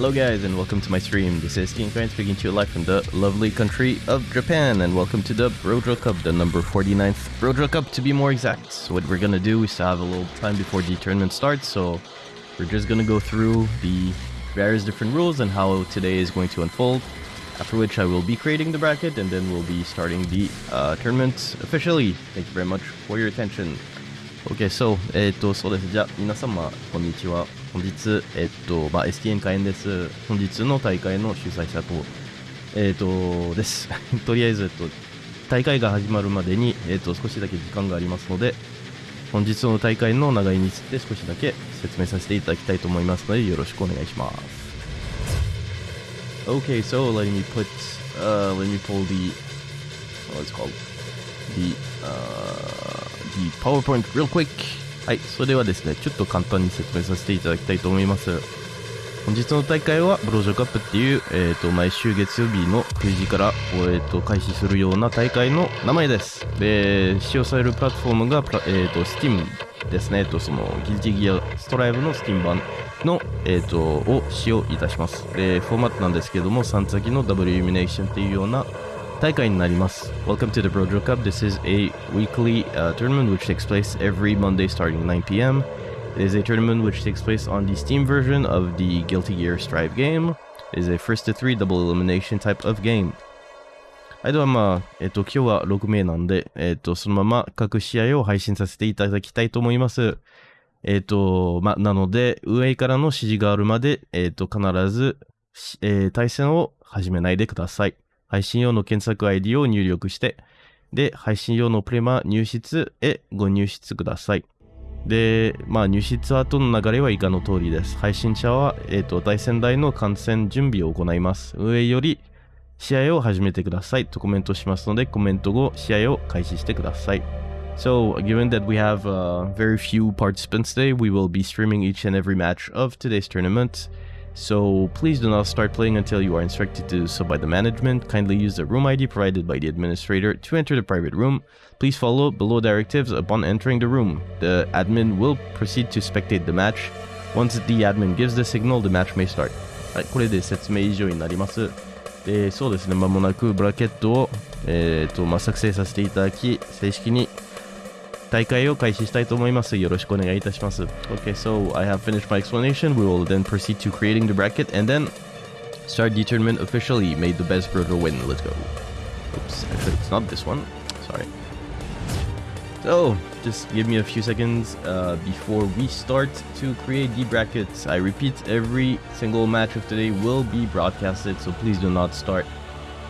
Hello guys and welcome to my stream. This is King Fan speaking to you live from the lovely country of Japan and welcome to the Brojo Cup, the number 49th Brojo Cup to be more exact. So what we're gonna do, is have a little time before the tournament starts, so we're just gonna go through the various different rules and how today is going to unfold. After which I will be creating the bracket and then we'll be starting the uh, tournament officially. Thank you very much for your attention. OK, so, えっ、と、そうです。じゃあ、皆様、こんにちは。本日、えっ、と、まあ、STN 開演です。本日の大会の主催者と、えっ、と、です。とりあえず、えっと、大会が始まるまでに、えっ、と、少しだけ時間がありますので、本日の大会の長いについて少しだけ説明させていただきたいと思いますので、よろしくお願いします。OK, so let me put, uh, let me pull the, what's called, the, uh, the PowerPoint real quick. はい、それではですね、ちょっと簡単に説明させていただきたいと思います。本日の大会はブロージョカップっていう、えーと、毎週月曜日の9時から、えーと、開始するような大会の名前です。で、使用されるプラットフォームが、えーと、Steam ですね、えー、とそのギルティギアストライブの Steam 版の、えー、とを使用いたします。で、フォーマットなんですけども、3先のダブルイルミネーションっていうような大会になります。Welcome to the Brojo Cup. This is a weekly uh, tournament which takes place every Monday starting 9 p.m. It is a tournament which takes place on the Steam version of the Guilty Gear Strive game. It is a first to three double elimination type of game. はい、ではまあ、えっと、今日は6名なんで、えっと、そのまま各試合を配信させていただきたいと思います。えっと、まあ、なので、上からの指示があるまで、えっと、必ず、えー、対戦を始めないでください。配信用の検索 ID を入力して、で、配信用のプレマ入室へご入室ください。で、まあ、入室後の流れは以下の通りです。配信者は、えっ、ー、と、対戦台の観戦準備を行います。上より試合を始めてくださいとコメントしますので、コメント後、試合を開始してください。So, given that we have uh, very few participants today, we will be streaming each and every match of today's tournament. So please do not start playing until you are instructed to do so by the management. Kindly use the room ID provided by the administrator to enter the private room. Please follow below directives upon entering the room. The admin will proceed to spectate the match. Once the admin gives the signal, the match may start. はい、これで説明以上になります。で、そうですね、まもなくブラケットを、えーとまあ、作成させていただき、正式に 大会を開始したいと思います。よろしくお願いいたします。Okay, so I have finished my explanation. We will then proceed to creating the bracket and then start the tournament officially. Made the best brother win. Let's go. Oops, actually it's not this one. Sorry. So, just give me a few seconds uh, before we start to create the brackets. I repeat, every single match of today will be broadcasted, so please do not start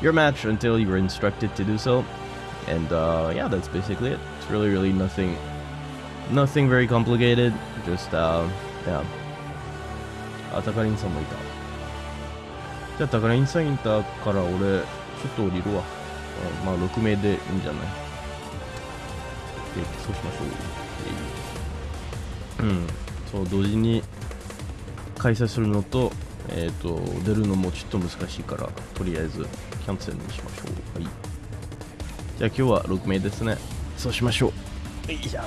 your match until you're instructed to do so. And uh, yeah, that's basically it. Really, really nothing, nothing very complicated. Just, uh, yeah. あ、タカリンさんもいた。じゃあ、タカリンさんいたから俺、ちょっと降りるわ。まあ、6名でいいんじゃない？そうしましょう。うん。そう、同時に開催するのと、えっ、ー、と、出るのもちょっと難しいから、とりあえずキャンセルにしましょう。はい。じゃあ今日は6名ですね。そうしましょう。よいしょ。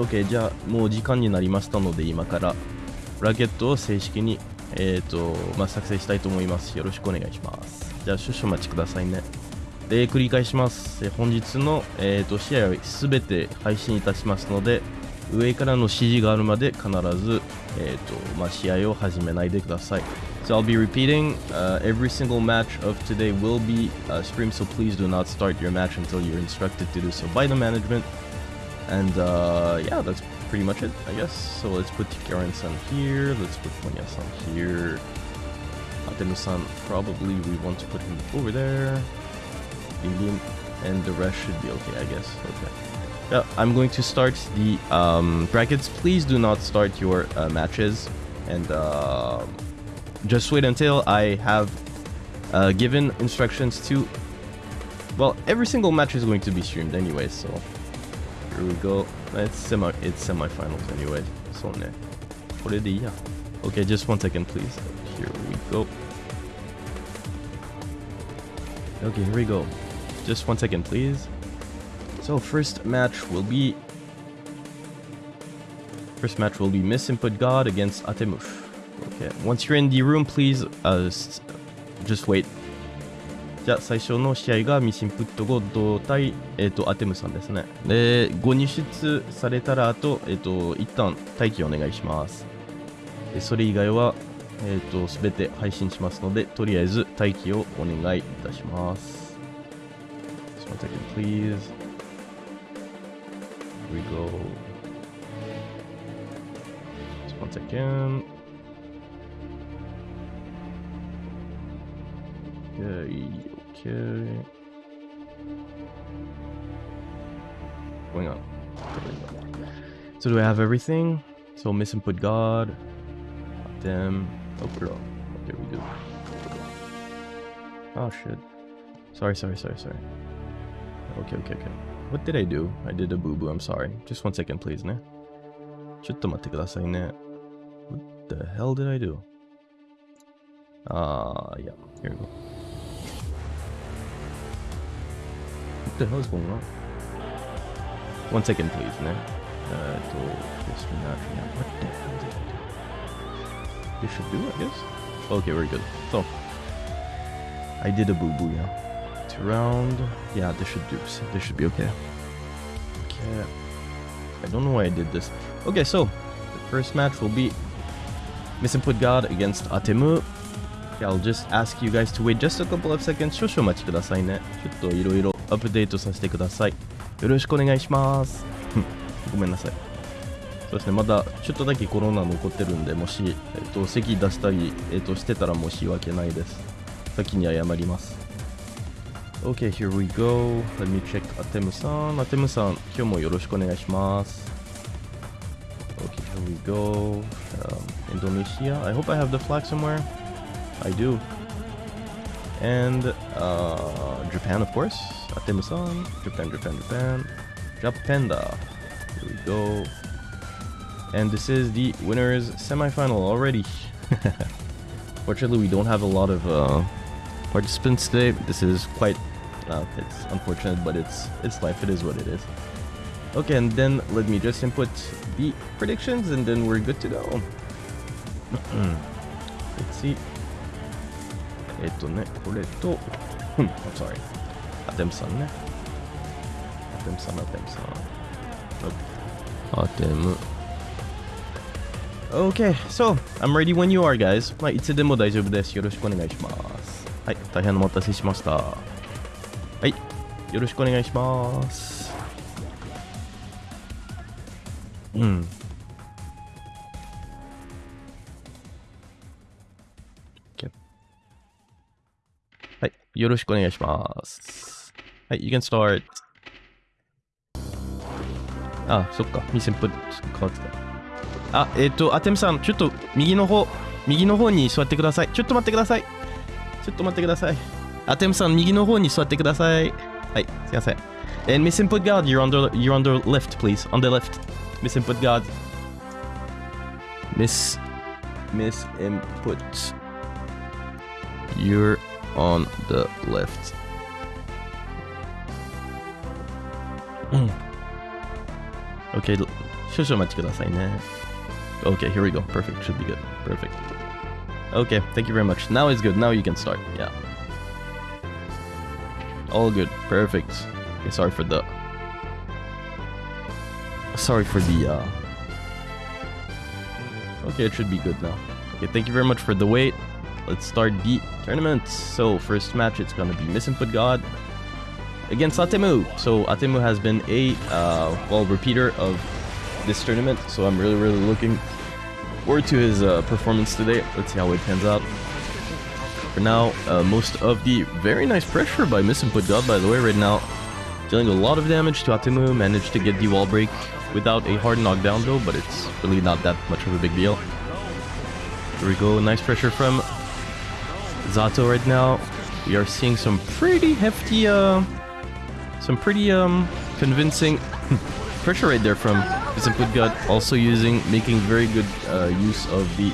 OK、じゃあもう時間になりましたので今からラケットを正式に、えーとまあ、作成したいと思います。よろしくお願いします。じゃあ少々お待ちくださいね。で、繰り返します。本日の、えーと、試合をすべて配信いたしますので、上からの指示があるまで必ず、えーとまあ、試合を始めないでください。So I'll be repeating uh, every single match of today will be uh, streamed, so please do not start your match until you're instructed to do so by the management. And uh, yeah, that's pretty much it, I guess. So let's put Karen-san here, let's put Monya-san here. Atemu-san, probably we want to put him over there. And the rest should be okay, I guess. Okay. Yeah, I'm going to start the um, brackets. Please do not start your uh, matches. And uh, just wait until I have uh, given instructions to... Well, every single match is going to be streamed anyway, so... Here we go. It's semi it's semi-finals anyway. So ne. yeah. Okay, just one second please. Here we go. Okay, here we go. Just one second please. So first match will be First match will be Miss Input God against Atemush. Okay. Once you're in the room, please uh, just wait. じゃあ最初の試合がミシンプットゴッド対、えー、とアテムさんですね。で、ご入出されたらあと、えっ、と、一旦待機お願いします。でそれ以外は、えっ、ーと、すべて配信しますので、とりあえず待機をお願いいたします。Just one second, please. Here we go. Just one second. Okay, okay. Going on. So do I have everything? So miss input god. Them. Oh, bro. Okay, we do. Oh shit. Sorry, sorry, sorry, sorry. Okay, okay, okay. What did I do? I did a boo-boo, I'm sorry. Just one second, please, ne? ちょっと待ってくださいね。What the hell did I do? Ah, yeah. Here we go. What the hell is going on? One second, please, ne? Uh, to this match. Yeah, what the hell did I do? This should do, I guess. Okay, very good. So, I did a boo boo, yeah. Two round. Yeah, this should do. This should be okay. Okay. I don't know why I did this. Okay, so the first match will be Misinput God against Atemu. Okay, I'll just ask you guys to wait just a couple of seconds. 少々お待ちくださいね。ちょっといろいろ アップデートさせてください。よろしくお願いします。ごめんなさい。そうですね、まだちょっとだけコロナ残ってるんで、もし、えっと、席出したり、えっと、してたら申し訳ないです。先に謝ります。Okay, here we go. Let me check アテムさん。アテムさん、今日もよろしくお願いします。Okay, here we go. Um, Indonesia. I hope I have the flag somewhere. I do. And uh, Japan, of course. Atemu-san. Japan, Japan, Japan. Japanda. Here we go. And this is the winners semifinal already. Fortunately, we don't have a lot of uh, participants today. This is quite, uh, it's unfortunate, but it's it's life. It is what it is. Okay, and then let me just input the predictions, and then we're good to go. Let's see. えっとね、これと、I'm sorry. アテムさんね。アテムさん、アテムさん。アテム。Okay, so, I'm ready when you are, guys. まあ、いつでも大丈夫です。よろしくお願いします。はい、大変お待たせしました。はい、よろしくお願いします。うん。よろしくお願いします。はい、you can start. あ、そっか、ミセンプ変わってた。あ、えっ、と、アテムさん、ちょっと右の方、右の方に座ってください。ちょっと待ってください。ちょっと待ってください。アテムさん、右の方に座ってください。はい、すいません。And Miss Input God, you're on the, you're on the left, please. On the left. Miss Input God. Miss, Miss Input. You're on the left. okay, 少々お待ちくださいね。Okay, here we go. Perfect. Should be good. Perfect. Okay, thank you very much. Now it's good. Now you can start. Yeah. All good. Perfect. Okay, sorry for the. Sorry for the. uh Okay, it should be good now. Okay, thank you very much for the wait. Let's start the tournament. So, first match, it's gonna be Miss Input God against Atemu. So, Atemu has been a, uh, well, repeater of this tournament. So, I'm really, really looking forward to his uh, performance today. Let's see how it pans out. For now, uh, most of the very nice pressure by Miss Input God, by the way, right now. Dealing a lot of damage to Atemu, managed to get the wall break without a hard knockdown though, but it's really not that much of a big deal. Here we go, nice pressure from Zato right now. We are seeing some pretty hefty, uh, some pretty um convincing pressure right there from Miss God. Also using, making very good uh, use of the.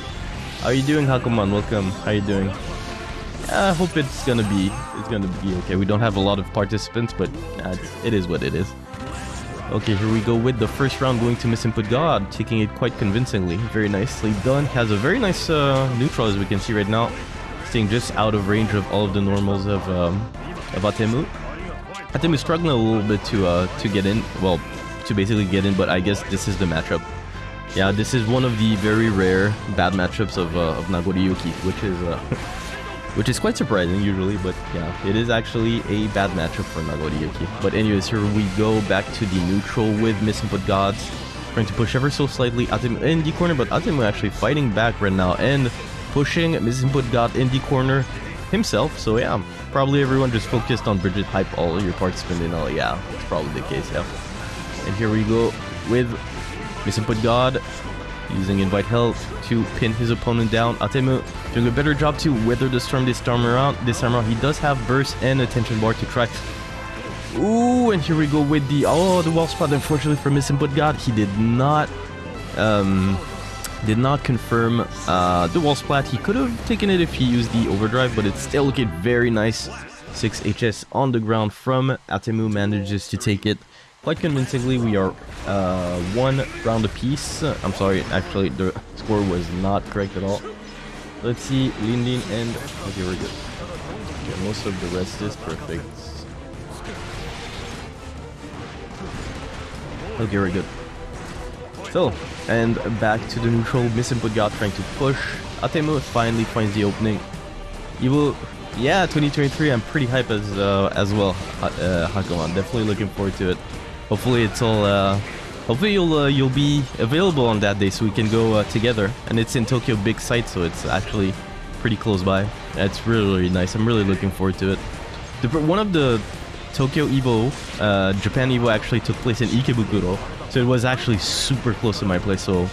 How are you doing, Hakuman? Welcome. How are you doing? I hope it's gonna be it's gonna be okay. We don't have a lot of participants, but uh, it is what it is. Okay, here we go with the first round going to Misinput God, taking it quite convincingly. Very nicely done. Has a very nice uh, neutral as we can see right now. Just out of range of all of the normals of, um, of Atemu. Atemu struggling a little bit to uh, to get in. Well, to basically get in, but I guess this is the matchup. Yeah, this is one of the very rare bad matchups of, uh, of which is uh, which is quite surprising usually, but yeah, it is actually a bad matchup for Nagoriyuki. But anyways, here we go back to the neutral with Misinput Gods, trying to push ever so slightly Atemu in the corner, but Atemu actually fighting back right now and pushing Misinput God in the corner himself. So yeah, probably everyone just focused on Bridget Hype all your parts spinning all. Yeah, that's probably the case, yeah. And here we go with Misinput God using Invite Hell to pin his opponent down. Atemu doing a better job to weather the storm this time around. This time around, he does have burst and attention bar to try. Ooh, and here we go with the oh the wall splat. Unfortunately for Misinput God, he did not um did not confirm uh, the wall splat. He could have taken it if he used the overdrive, but it still looking very nice. 6 HS on the ground from Atemu manages to take it quite convincingly. We are uh, one round apiece. I'm sorry, actually the score was not correct at all. Let's see, Lindin and... Okay, we're good. Okay, most of the rest is perfect. Okay, we're good. So, and back to the neutral, Misinput God trying to push. Atemu finally finds the opening. Evo, yeah, 2023, I'm pretty hype as uh, as well, uh, Hakuman. Definitely looking forward to it. Hopefully it's all, uh, hopefully you'll uh, you'll be available on that day so we can go uh, together. And it's in Tokyo Big Sight, so it's actually pretty close by. It's really, really nice. I'm really looking forward to it. The, one of the Tokyo Evo, uh, Japan Evo actually took place in Ikebukuro, so it was actually super close to my place. So,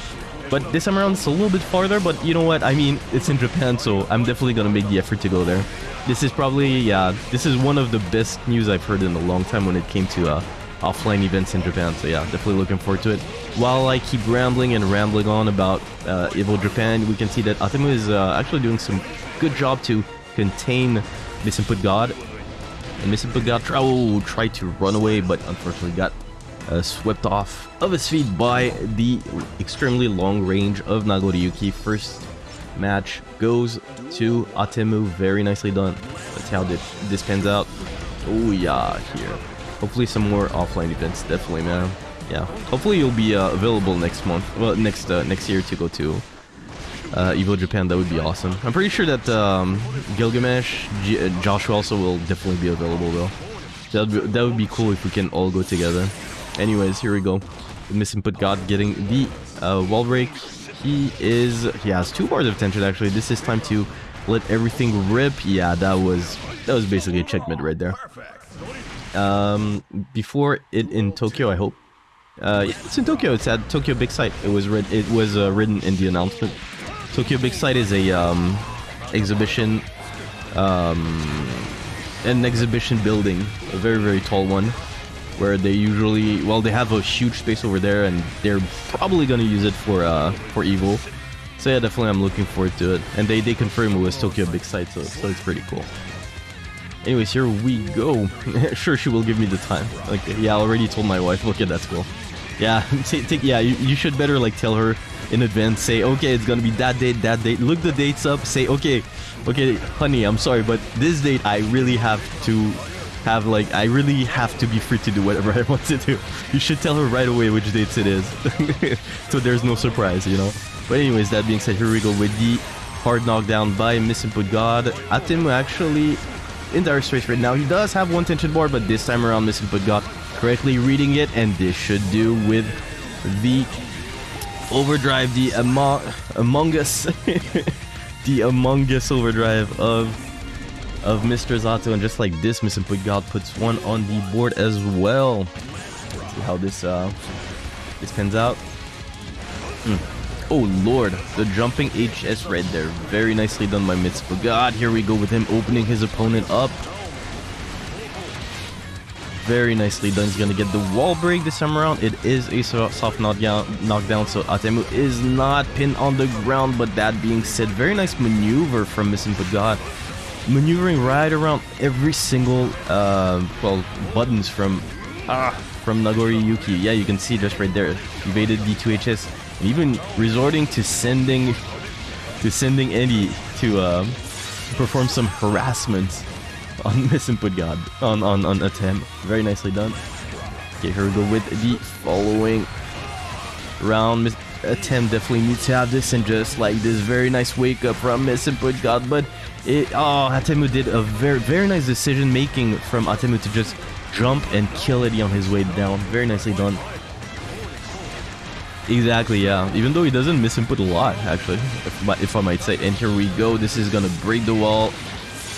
but this time around it's a little bit farther. But you know what? I mean, it's in Japan, so I'm definitely gonna make the effort to go there. This is probably yeah, this is one of the best news I've heard in a long time when it came to uh, offline events in Japan. So yeah, definitely looking forward to it. While I keep rambling and rambling on about uh, Evo Japan, we can see that Atemu is uh, actually doing some good job to contain Misinput God. And Misinput God try, oh, tried to run away, but unfortunately got uh, swept off of his feet by the extremely long range of Nagoriyuki. First match goes to Atemu. Very nicely done. See how this, this pans out. Oh yeah, here. Hopefully some more offline events, definitely, man. Yeah. Hopefully you'll be uh, available next month, well, next uh, next year to go to uh, Evo Japan. That would be awesome. I'm pretty sure that um, Gilgamesh, G uh, Joshua also will definitely be available though. That that would be cool if we can all go together. Anyways, here we go. The misinput God getting the uh, wall break. He is he has two bars of tension actually. This is time to let everything rip. Yeah, that was that was basically a checkmate right there um, before it in Tokyo, I hope. Uh, yeah, it's in Tokyo. It's at Tokyo Big Sight. It was read. It was uh, written in the announcement. Tokyo Big Sight is a um, exhibition, um, an exhibition building, a very very tall one, where they usually well they have a huge space over there, and they're probably gonna use it for uh, for Evo. So yeah, definitely I'm looking forward to it. And they they confirm it was Tokyo Big Sight, so so it's pretty cool. Anyways, here we go. sure, she will give me the time. Like, yeah, I already told my wife. Okay, that's cool. Yeah, take, yeah, you, you should better like tell her in advance. Say, okay, it's gonna be that date, that date. Look the dates up. Say, okay, okay, honey, I'm sorry, but this date I really have to have like I really have to be free to do whatever I want to do. You should tell her right away which dates it is, so there's no surprise, you know. But anyways, that being said, here we go with the hard knockdown by Misinput God. Atemu actually in dire straits right now. He does have one tension board, but this time around Misinput God correctly reading it, and this should do with the overdrive, the Among, among Us, the Among Us overdrive of of Mr. Zato, and just like this, God puts one on the board as well. Let's see how this uh this pans out. Mm. Oh lord, the jumping HS right there. Very nicely done by Mitzvah. God, here we go with him opening his opponent up. Very nicely done. He's going to get the wall break this time around. It is a soft knockdown, so Atemu is not pinned on the ground. But that being said, very nice maneuver from God. Maneuvering right around every single, uh, well, buttons from ah, from Nagoriyuki. Yeah, you can see just right there. Evaded the 2HS. And even resorting to sending to sending Eddie to um, perform some harassment on Miss Input God on on on attempt. Very nicely done. Okay, here we go with the following round. Miss attempt definitely needs to have this and just like this very nice wake up from Miss Input God, but it oh Atemu did a very very nice decision making from Atemu to just jump and kill Eddie on his way down. Very nicely done. Exactly, yeah. Even though he doesn't miss input a lot, actually, if, if I might say. And here we go. This is gonna break the wall.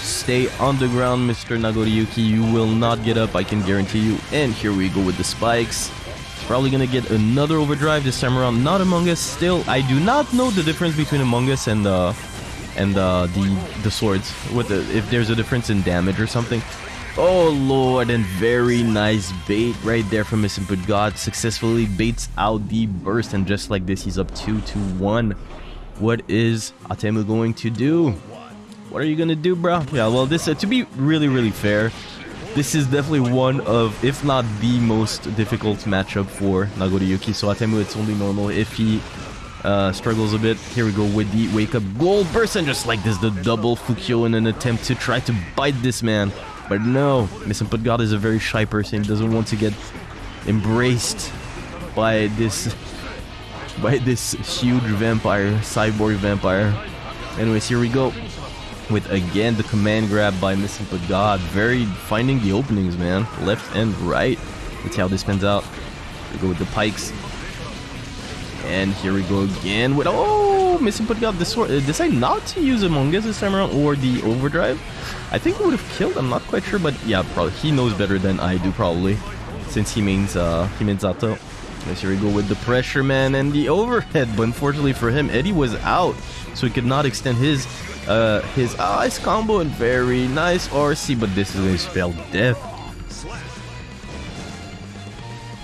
Stay on the ground, Mr. Nagoriyuki. You will not get up, I can guarantee you. And here we go with the spikes. Probably gonna get another overdrive this time around. Not Among Us. Still, I do not know the difference between Among Us and uh, and uh, the the swords. with the, if there's a difference in damage or something. Oh lord, and very nice bait right there from Miss Input God. Successfully baits out the burst, and just like this, he's up 2 to 1. What is Atemu going to do? What are you gonna do, bro? Yeah, well, this, uh, to be really, really fair, this is definitely one of, if not the most difficult matchup for Nagoriyuki. So Atemu, it's only normal if he uh, struggles a bit. Here we go with the wake up gold burst, and just like this, the double Fukyo in an attempt to try to bite this man. But no, Miss Input God is a very shy person. He doesn't want to get embraced by this by this huge vampire, cyborg vampire. Anyways, here we go. With again the command grab by Miss Input God. Very finding the openings, man. Left and right. Let's see how this pans out. We go with the pikes. And here we go again with oh Miss Input God this sword. Decide not to use Among Us this time around or the overdrive. I think he would have killed, I'm not quite sure, but yeah, probably he knows better than I do probably. Since he means uh he means Zato. Yes, here we go with the pressure man and the overhead, but unfortunately for him, Eddie was out, so he could not extend his uh his ice combo and very nice RC, but this is his spell death.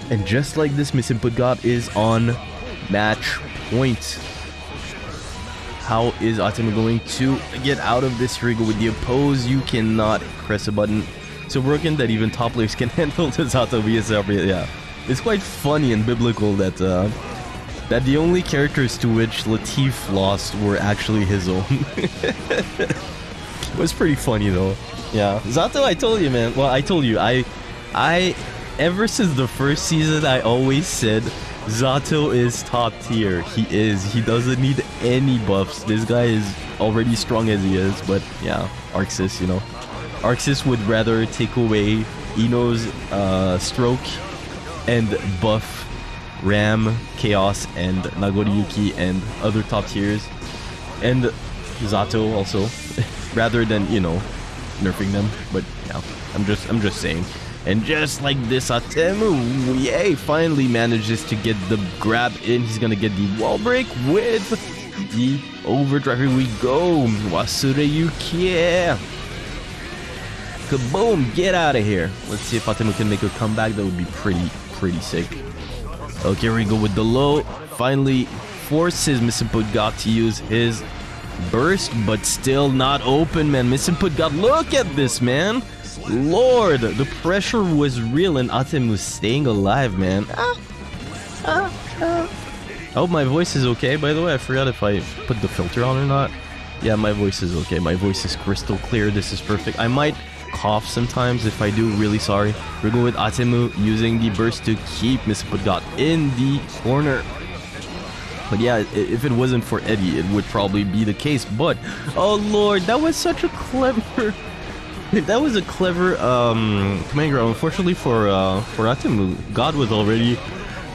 And just like this, Miss Input God is on match point. How is Atemu going to get out of this Rigo with the oppose? You cannot press a button so broken that even top players can handle the Zato via Yeah, it's quite funny and biblical that uh, that the only characters to which Latif lost were actually his own. it was pretty funny though. Yeah, Zato, I told you, man. Well, I told you, I, I, ever since the first season, I always said Zato is top tier. He is. He doesn't need any buffs. This guy is already strong as he is, but yeah, ArcSys, you know. ArcSys would rather take away I-No's uh, stroke and buff Ram, Chaos, and Nagoriyuki and other top tiers. And Zato also, rather than, you know, nerfing them. But yeah, I'm just I'm just saying. And just like this, Atemu, yay, finally manages to get the grab in. He's gonna get the wall break with the overdrive. Here we go. Wasure Yuki. Kaboom, get out of here. Let's see if Atemu can make a comeback. That would be pretty, pretty sick. Okay, here we go with the low. Finally forces Miss Input God to use his burst, but still not open, man. Miss Input God, look at this, man. Lord, the pressure was real and Atem was staying alive, man. Ah, ah, ah. I hope my voice is okay, by the way. I forgot if I put the filter on or not. Yeah, my voice is okay. My voice is crystal clear. This is perfect. I might cough sometimes. If I do, really sorry. We're going with Atemu using the burst to keep Miss Putgot in the corner. But yeah, if it wasn't for Eddie, it would probably be the case. But, oh lord, that was such a clever that was a clever um, command grab. Unfortunately for uh, for Atemu, God was already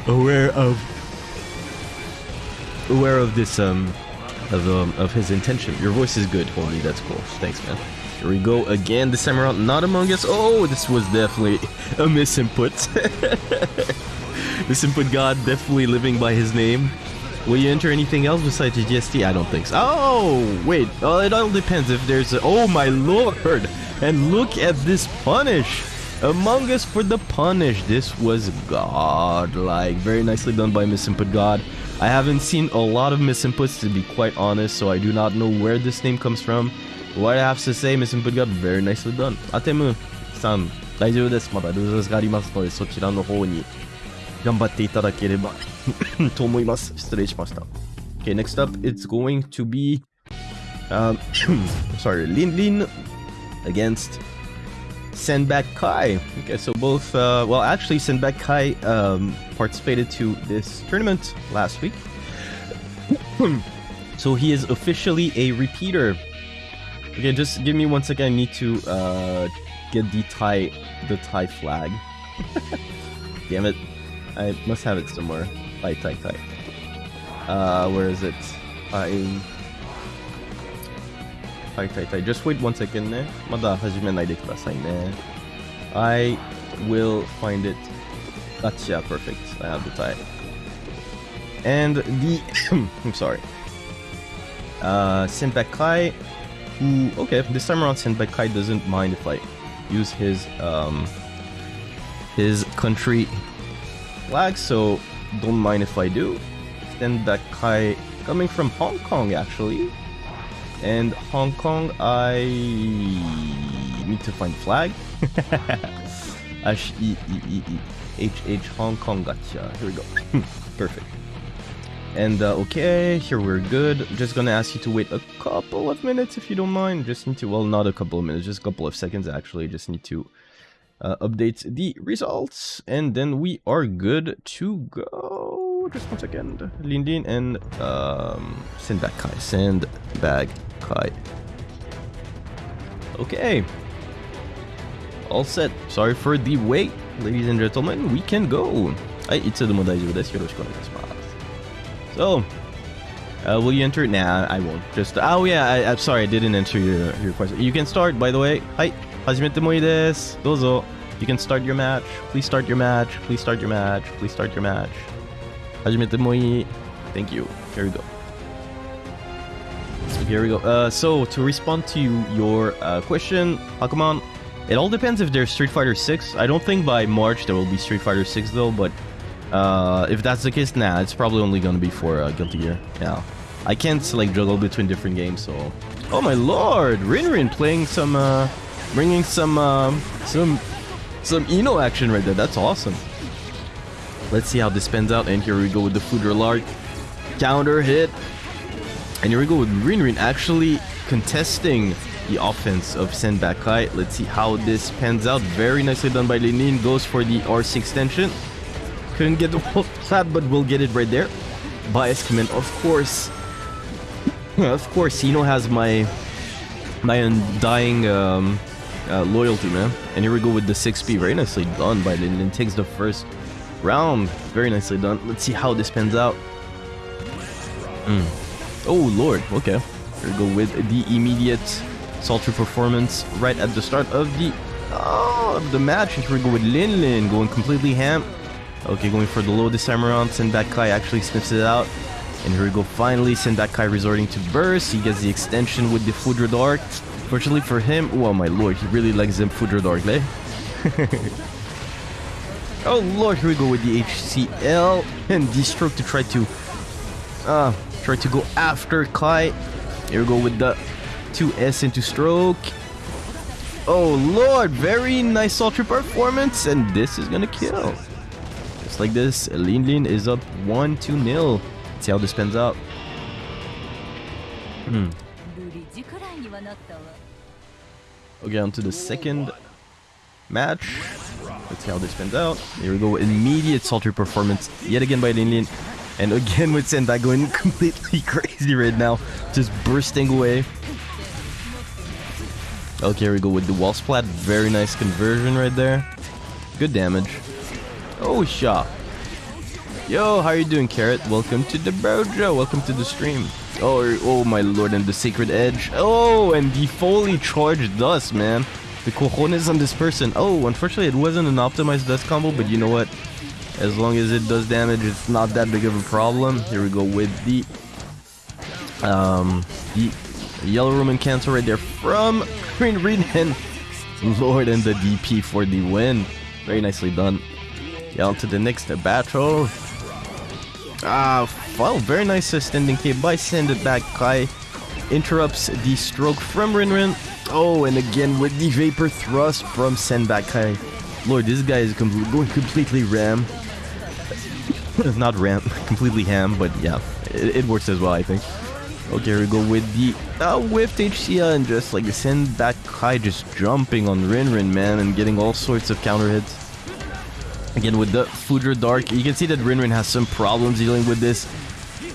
aware of aware of this um of um, of his intention. Your voice is good, homie. That's cool. Thanks, man. Here we go again. This time around, not Among Us. Oh, this was definitely a misinput. misinput God definitely living by his name. Will you enter anything else besides GST? I don't think so. Oh, wait. Well, it all depends if there's a... Oh, my lord! And look at this punish. Among Us for the punish. This was godlike. Very nicely done by Miss Input God. I haven't seen a lot of Miss Inputs to be quite honest, so I do not know where this name comes from. What I have to say, Miss Input God, very nicely done. Atemu, san, 大丈夫です。まだルーズがありますので、そちらの方に頑張っていただければと思います。失礼しました。Okay, next up, it's going to be, um, sorry, Lin Lin against Senbak Kai. Okay, so both, uh, well, actually, Senbak Kai um, participated to this tournament last week. so he is officially a repeater. Okay, just give me one second. I need to uh, get the Thai, the Thai flag. Damn it. I must have it somewhere. Thai, Thai, Thai. Uh, where is it? はいはいはい。Just wait one second eh? ね。まだ始めないでくださいね。I eh? will find it. That's yeah, perfect. I have the tie. And the I'm sorry. Uh Senbakai who okay, this time around Senbakai doesn't mind if I use his um his country flag, so don't mind if I do. Senbekai coming from Hong Kong actually and Hong Kong, I need to find flag. H E E E E H H Hong Kong. Gotcha. Here we go. Perfect. And uh, okay, here we're good. Just gonna ask you to wait a couple of minutes if you don't mind. Just need to, well, not a couple of minutes, just a couple of seconds actually. Just need to uh, update the results, and then we are good to go. Just one second. Lin Lin and um, Sandbag Kai. Sandbag Kai. Okay. All set. Sorry for the wait, ladies and gentlemen. We can go. はい、いつでも大丈夫です。よろしくお願いします。So, uh, will you enter? Nah, I won't. Just oh yeah, I, I'm sorry, I didn't enter your your question. You can start, by the way. はい、始めてもいいです。どうぞ。You can start your match. Please start your match. Please start your match. Please start your match. 始めてもいい。Thank you. Here we go. Here we go. Uh, so to respond to your uh, question, Pokemon, it all depends if there's Street Fighter 6. I don't think by March there will be Street Fighter 6 though, but uh, if that's the case, nah, it's probably only gonna be for uh, Guilty Gear. Yeah, I can't like juggle between different games, so. Oh my lord, Rin Rin playing some, uh, bringing some, um, some, some I-No action right there. That's awesome. Let's see how this pans out, and here we go with the Foudre Arc counter hit. And here we go with Rin Rin actually contesting the offense of Senbakai. Let's see how this pans out. Very nicely done by Linin. Goes for the R6 extension. Couldn't get the wall splat, but we'll get it right there. Bias command, of course. of course, Sino has my my undying um, uh, loyalty, man. And here we go with the 6P. Very nicely done by Linin. Takes the first round. Very nicely done. Let's see how this pans out. Mm. Oh lord, okay. Here we go with the immediate sultry performance right at the start of the oh, the match. Here we go with Lin Lin going completely ham. Okay, going for the low this time around. Sendak Kai actually sniffs it out. And here we go, finally, Sendak Kai resorting to burst. He gets the extension with the Foudre Arc. Fortunately for him, oh my lord, he really likes them Foudre Arc, eh? oh lord, here we go with the HCL and the stroke to try to uh, Try to go after Kai. Here we go with the 2S into stroke. Oh lord, very nice Sultry performance, and this is gonna kill. Just like this, Lin Lin is up 1 2 0. Let's see how this pans out. Hmm. Okay, on to the second match. Let's see how this pans out. Here we go, immediate Sultry performance yet again by Lin Lin. And again with Sendai going completely crazy right now. Just bursting away. Okay, here we go with the wall splat. Very nice conversion right there. Good damage. Oh, shot. Yo, how are you doing, Carrot? Welcome to the Brojo. Welcome to the stream. Oh, oh my lord, and the Sacred Edge. Oh, and the fully charged dust, man. The cojones on this person. Oh, unfortunately, it wasn't an optimized dust combo, but you know what? As long as it does damage, it's not that big of a problem. Here we go with the um the yellow Roman cancel right there from Green Reed and Lord and the DP for the win. Very nicely done. Yeah, on to the next battle. Ah, well, very nice standing K by Send it back Kai. Interrupts the stroke from Rinrin. Oh, and again with the Vapor Thrust from Senbakai. Lord, this guy is com going completely ram. Not ram, completely ham, but yeah, it, it, works as well, I think. Okay, we go with the uh, whiffed and just like send back Kai just jumping on Rinrin, man, and getting all sorts of counter hits. Again, with the Foudre Arc, you can see that Rinrin has some problems dealing with this.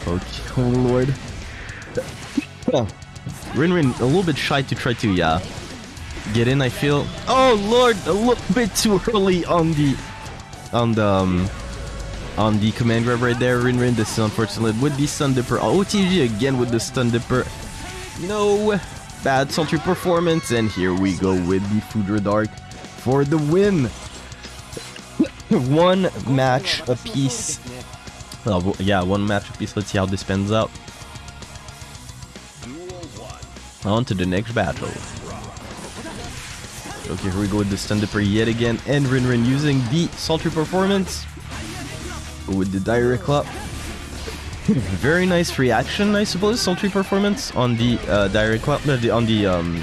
Okay, oh lord. Rinrin a little bit shy to try to, yeah, get in, I feel. Oh lord, a little bit too early on the, on the, um, on the command grab right there. Rinrin, this is unfortunate with the Stun Dipper. Oh, OTG again with the Stun Dipper. No bad sultry performance, and here we go with the Foudre Arc for the win. one match apiece. Oh, yeah, one match apiece. Let's see how this pans out. On to the next battle. Okay, here we go with the Stun Dipper yet again, and Rinrin using the Sultry Performance with the Dire Eclat. Very nice reaction, I suppose, Sultry Performance on the uh, Dire Eclat, uh, on the um,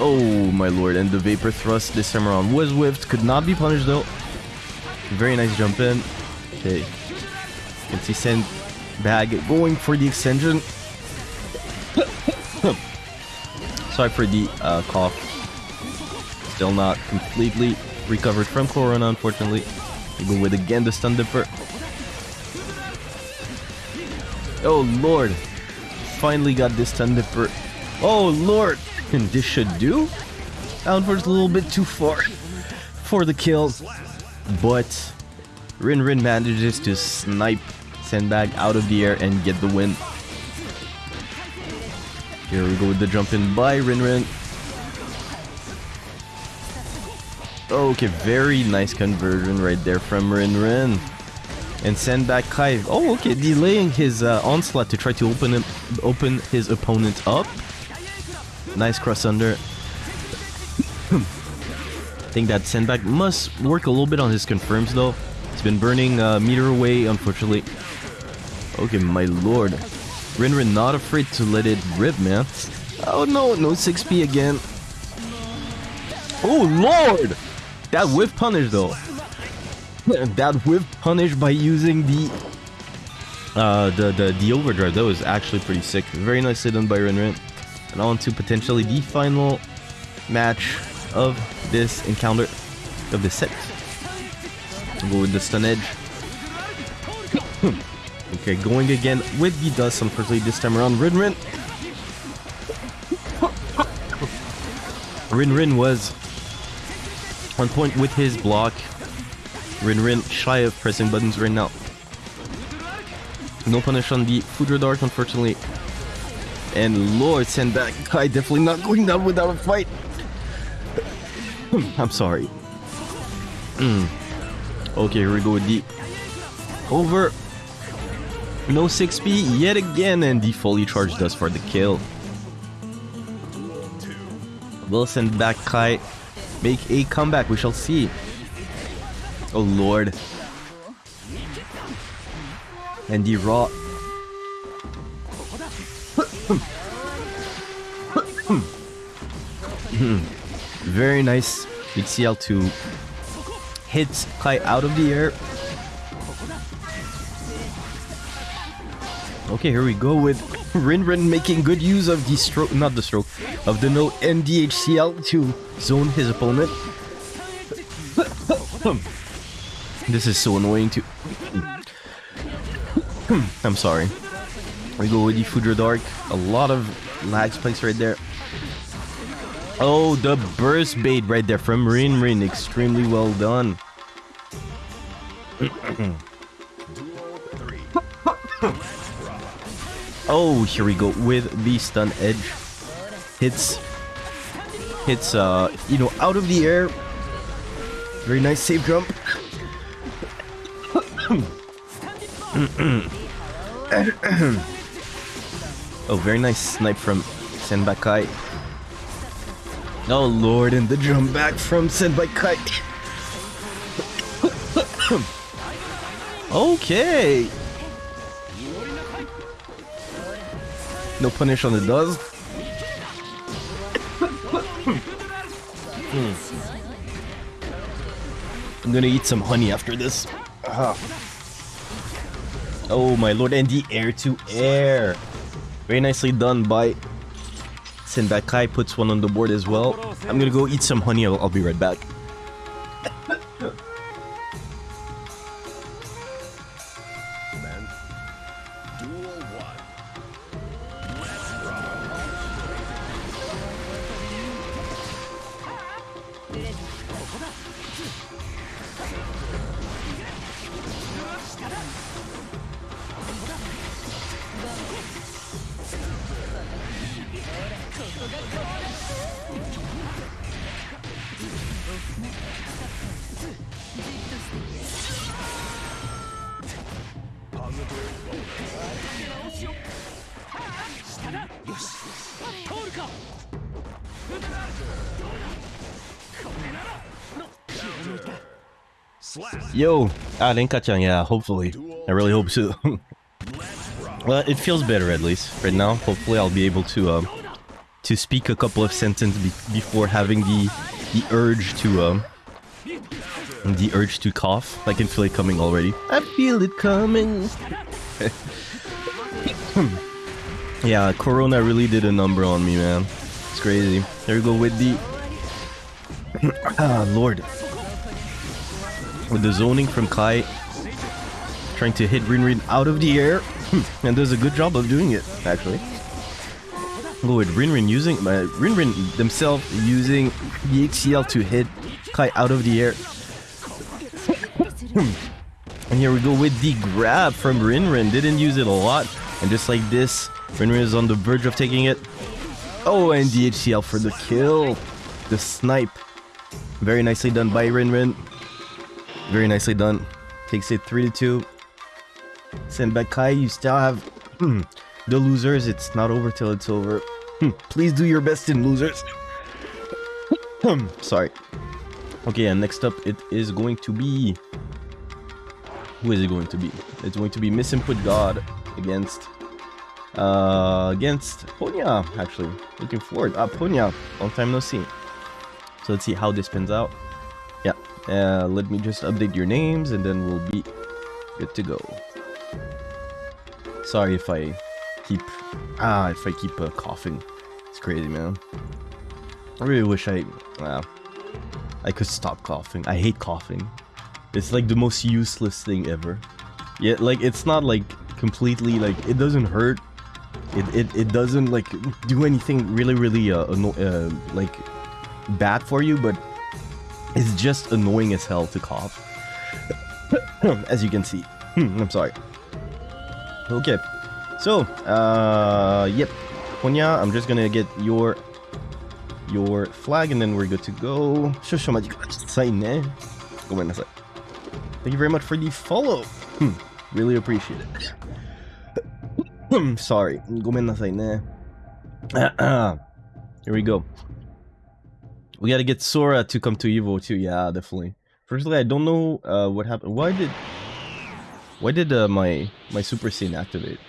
Oh my lord, and the Vapor Thrust this time around was whiffed, could not be punished though. Very nice jump in. Okay. You can see Sand Bag going for the extension. Sorry for the uh, cough. Still not completely recovered from Corona, unfortunately. We go with again the Stun Dipper. Oh lord. Finally got this Stun Dipper. Oh lord. And this should do. Outwards a little bit too far for the kill. But Rin Rin manages to snipe Senbakai out of the air and get the win. Here we go with the jump in by Rin Rin. Okay, very nice conversion right there from Rin Rin. And Senbakai. Oh, okay, delaying his uh, onslaught to try to open him, open his opponent up. Nice cross under. I think that Senbakai must work a little bit on his confirms though. It's been burning uh, meter away, unfortunately. Okay, my lord. Rinrin not afraid to let it rip, man. Oh no, no 6p again. Oh lord! That whiff punish though. that whiff punish by using the uh the, the the overdrive. That was actually pretty sick. Very nicely done by Rinrin. And on to potentially the final match of this encounter of this set. We'll go with the stun edge. okay, going again with the dust, unfortunately this time around. Rin Rin. Rin Rin was on point with his block. Rin Rin shy of pressing buttons right now. No punish on the Foudre Arc, unfortunately. And Lord send back Kai definitely not going down without a fight. I'm sorry. Mm. Okay, here we go with the over. No 6p yet again, and the fully charged does for the kill. Will Senbakai make a comeback, we shall see. Oh lord. And the raw Very nice HCL to hit Kai out of the air. Okay, here we go with Rin Rin making good use of the stroke, not the stroke, of the note and the HCL to zone his opponent. this is so annoying to... I'm sorry. We go with the Foudre Arc. A lot of lag spikes right there. Oh, the burst bait right there from Rin Rin. Extremely well done. oh, here we go with the stun edge. Hits, hits, uh, you know, out of the air. Very nice save, jump. oh, very nice snipe from Senbakai. Oh lord, and the jump back from Senbakai. okay. No punish on the does. I'm gonna eat some honey after this. Ah. Oh my lord, and the air to air. Very nicely done by Senbakai puts one on the board as well. I'm gonna go eat some honey, I'll, I'll be right back. Yo, ah, catch on. yeah, hopefully. I really hope so. well, it feels better at least right now. Hopefully, I'll be able to um to speak a couple of sentences be before having the the urge to um the urge to cough. I can feel it coming already. I feel it coming. yeah, Corona really did a number on me, man. It's crazy. There we go with the ah Lord with the zoning from Kai trying to hit Rinrin out of the air. And does a good job of doing it actually. Go with Rinrin using uh, Rinrin themselves using the HCL to hit Kai out of the air. And here we go with the grab from Rinrin didn't use it a lot. And just like this Rinrin is on the verge of taking it. Oh and HCL for the kill. The snipe. Very nicely done by Rinrin very nicely done. Takes it 3 to 2. Senbakai, you still have hmm, the losers. It's not over till it's over. Hmm, Please do your best in losers. Hmm, Sorry. Okay, and next up it is going to be... Who is it going to be? It's going to be Misinput God against... Uh, against Ponya, actually. Looking forward. Ah, Ponya. Long time no see. So let's see how this pans out. Uh, let me just update your names and then we'll be good to go. Sorry if I keep ah if I keep uh, coughing. It's crazy, man. I really wish I uh, I could stop coughing. I hate coughing. It's like the most useless thing ever. Yeah, like it's not like completely like it doesn't hurt. It it, it doesn't like do anything really really uh, uh like bad for you, but it's just annoying as hell to cough. as you can see. I'm sorry. Okay. So, uh, yep. Ponya, I'm just gonna get your your flag and then we're good to go. Eh? Thank you very much for the follow. Hmm, really appreciate it. I'm sorry. Eh? Here we go. We gotta get Sora to come to Evo too. Yeah, definitely. Firstly, I don't know uh, what happened. Why did why did uh, my my Super Saiyan activate?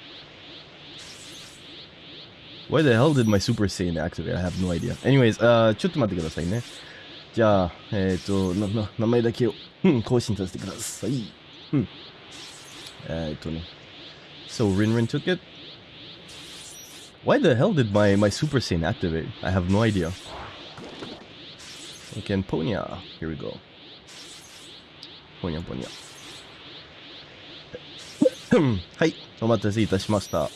Why the hell did my Super Saiyan activate? I have no idea. Anyways, uh, ちょっと待ってくださいね。じゃあ、えっ、と、な、な、名前だけを、うん、更新させてください。うん。えっとね。So, Rinrin took it? Why the hell did my, my Super Saiyan activate? I have no idea. Okay, and Ponya. Here we go. Ponya, Ponya. はい、お待たせいたしました。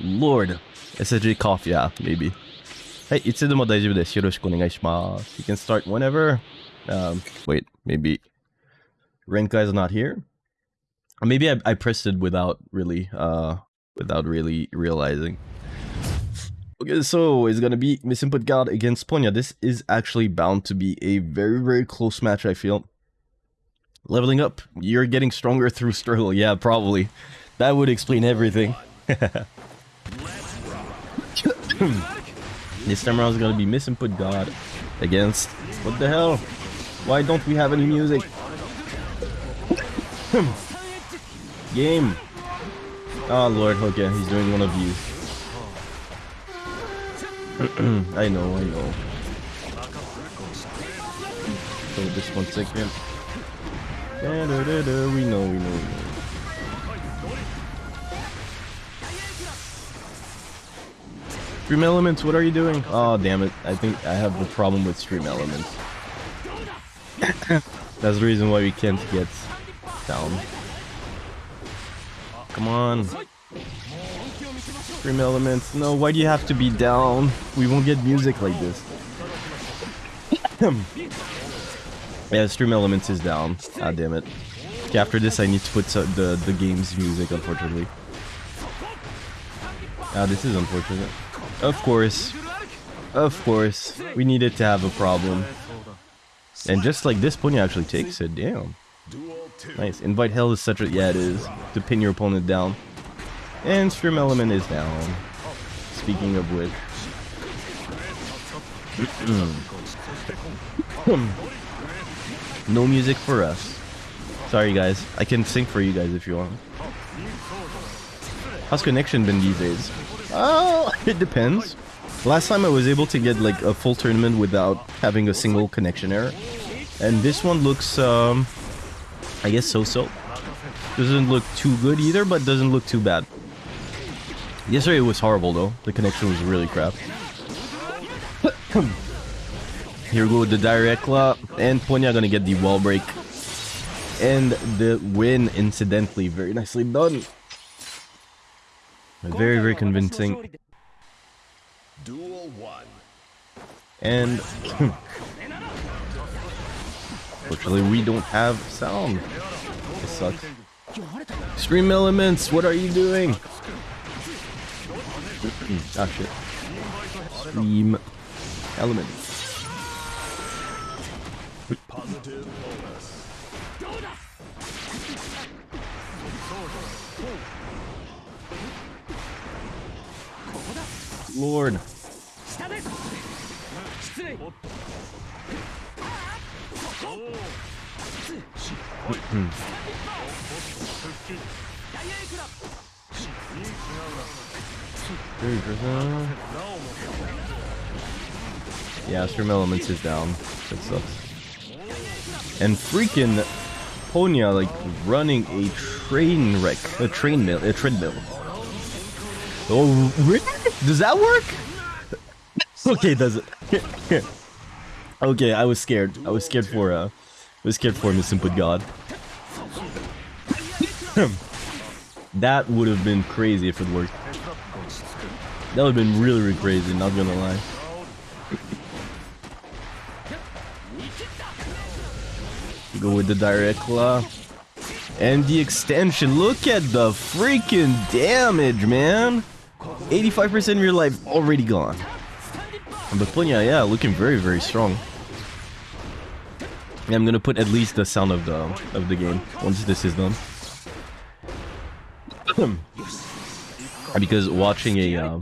Lord. SSG cough, yeah, maybe. はい、いつでも大丈夫です。よろしくお願いします。You can start whenever. Um, wait, maybe Renka is not here. Or maybe I, I pressed it without really, uh, without really realizing. Okay, so it's gonna be Misinput God against Ponya. This is actually bound to be a very, very close match, I feel. Leveling up, you're getting stronger through struggle. Yeah, probably. That would explain everything. this time around is gonna be Misinput God against. What the hell? Why don't we have any music? Game. Oh lord, okay, he's doing one of these. I know, I know. So just one second. Da, da, da, da, we know, we know, we know. Stream Elements, what are you doing? Oh, damn it. I think I have a problem with Stream Elements. That's the reason why we can't get down. Come on. Stream Elements. No, why do you have to be down? We won't get music like this. yeah, Stream Elements is down. Ah, damn it. Okay, after this, I need to put the, the game's music, unfortunately. Ah, this is unfortunate. Of course. Of course. We needed to have a problem. And just like this, Pony actually takes it. Damn. Nice. Invite hell is such a... Yeah, it is. To pin your opponent down. And Stream Element is down. Speaking of which. no music for us. Sorry guys. I can sing for you guys if you want. How's connection been these days? Oh, it depends. Last time I was able to get like a full tournament without having a single connection error. And this one looks, um, I guess so-so. Doesn't look too good either, but doesn't look too bad. Yesterday it was horrible though. The connection was really crap. Here we go with the Dire Eclat, and Ponya gonna get the wall break. And the win, incidentally. Very nicely done. Very, very convincing. Duel 1. And fortunately, we don't have sound. It sucks. Stream elements, what are you doing? Ah shit. Stream elements. Positive bonus. Lord. Yeah, Stream Elements is down. That sucks. And freaking Ponya like running a train wreck, a train mill, a treadmill. Oh, really? Does that work? okay, does it? okay, I was scared. I was scared for uh, I was scared for Misinput God. that would have been crazy if it worked. That would have been really, really crazy. Not gonna lie. Go with the Dire Eclat. And the extension. Look at the freaking damage, man. 85% of your life already gone. But Punya, yeah, looking very, very strong. Yeah, I'm gonna put at least the sound of the of the game once this is done. because watching a uh,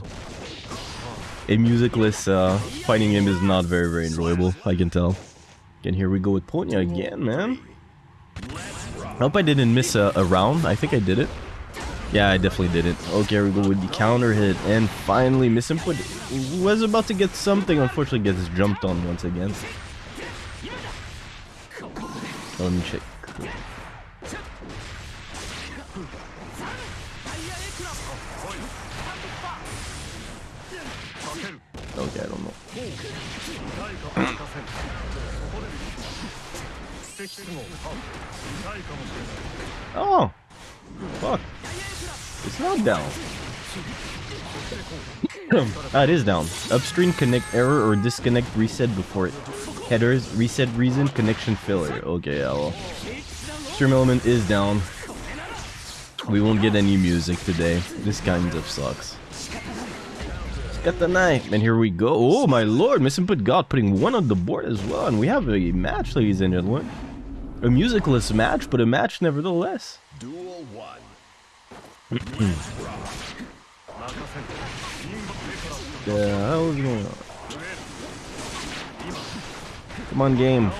a musicless uh, fighting game is not very, very enjoyable. I can tell. And here we go with Punya again, man. I hope I didn't miss a, a round. I think I did it. Yeah, I definitely did it. Okay, we go with the counter hit. And finally, Misinput was about to get something. Unfortunately, gets jumped on once again. Let me check. Okay, I don't know. Oh! Fuck. It's not down. ah, it is down. Upstream connect error or disconnect reset before it. Headers, reset reason, connection failure. Okay, yeah, well. Stream element is down. We won't get any music today. This kind of sucks. Got the knife, and here we go. Oh my lord, Misinput God putting one on the board as well, and we have a match, ladies and gentlemen. A musicless match, but a match nevertheless. Duel 1. The hell is going on? Come on, game.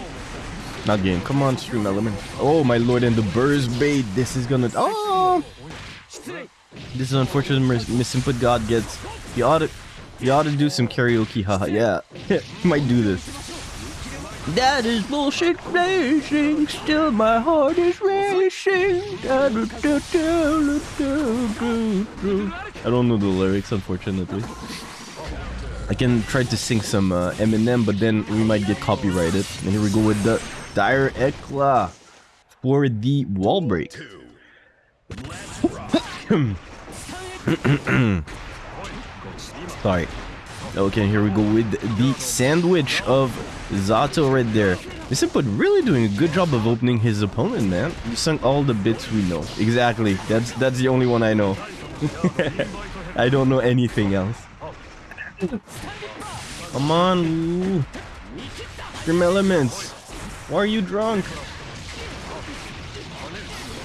Not game. Come on, stream element. Oh my lord, and the burst bait. This is gonna. Oh! This is unfortunate. Miss Misinput God gets. the ought to. He ought to do some karaoke. Haha. Yeah. he might do this. That is bullshit racing. Still, my heart is racing. I don't know the lyrics, unfortunately. I can try to sing some uh, Eminem, but then we might get copyrighted. And here we go with the Dire Eclat for the wall break. Sorry. Okay, here we go with the sandwich of Zato right there. This input really doing a good job of opening his opponent, man. You sung all the bits we know. Exactly. That's that's the only one I know. I don't know anything else. Come on, Wu. Grim elements. Why are you drunk?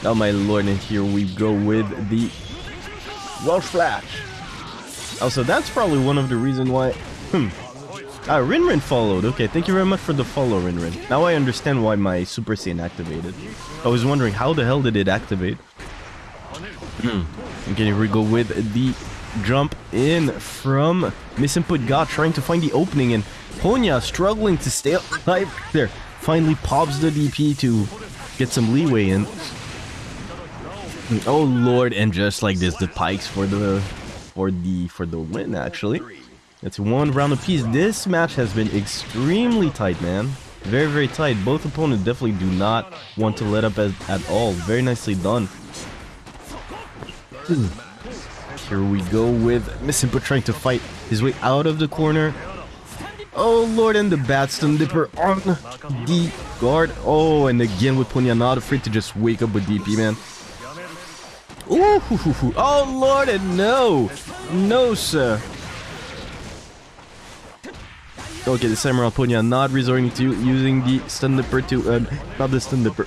Oh my lord, and here we go with the Welsh Flash. Also, that's probably one of the reasons why... Hmm. Ah, Rinrin followed. Okay, thank you very much for the follow, Rinrin. Now I understand why my Super Saiyan activated. I was wondering, how the hell did it activate? Hmm. okay, here we go with the jump in from Misinput God trying to find the opening and Ponya struggling to stay alive there. Finally pops the DP to get some leeway in. Oh lord, and just like this, the pikes for the for the for the win actually. It's one round apiece. This match has been extremely tight, man. Very, very tight. Both opponents definitely do not want to let up at, at all. Very nicely done. Hmm. Here we go with Missimpa trying to fight his way out of the corner. Oh lord, and the batstun Dipper on the guard. Oh, and again with Punya not afraid to just wake up with DP, man. Ooh, hoo, hoo, hoo. oh lord, and no, no, sir. Okay, time around, Punya not resorting to using the stun dipper to, uh, not the stun dipper.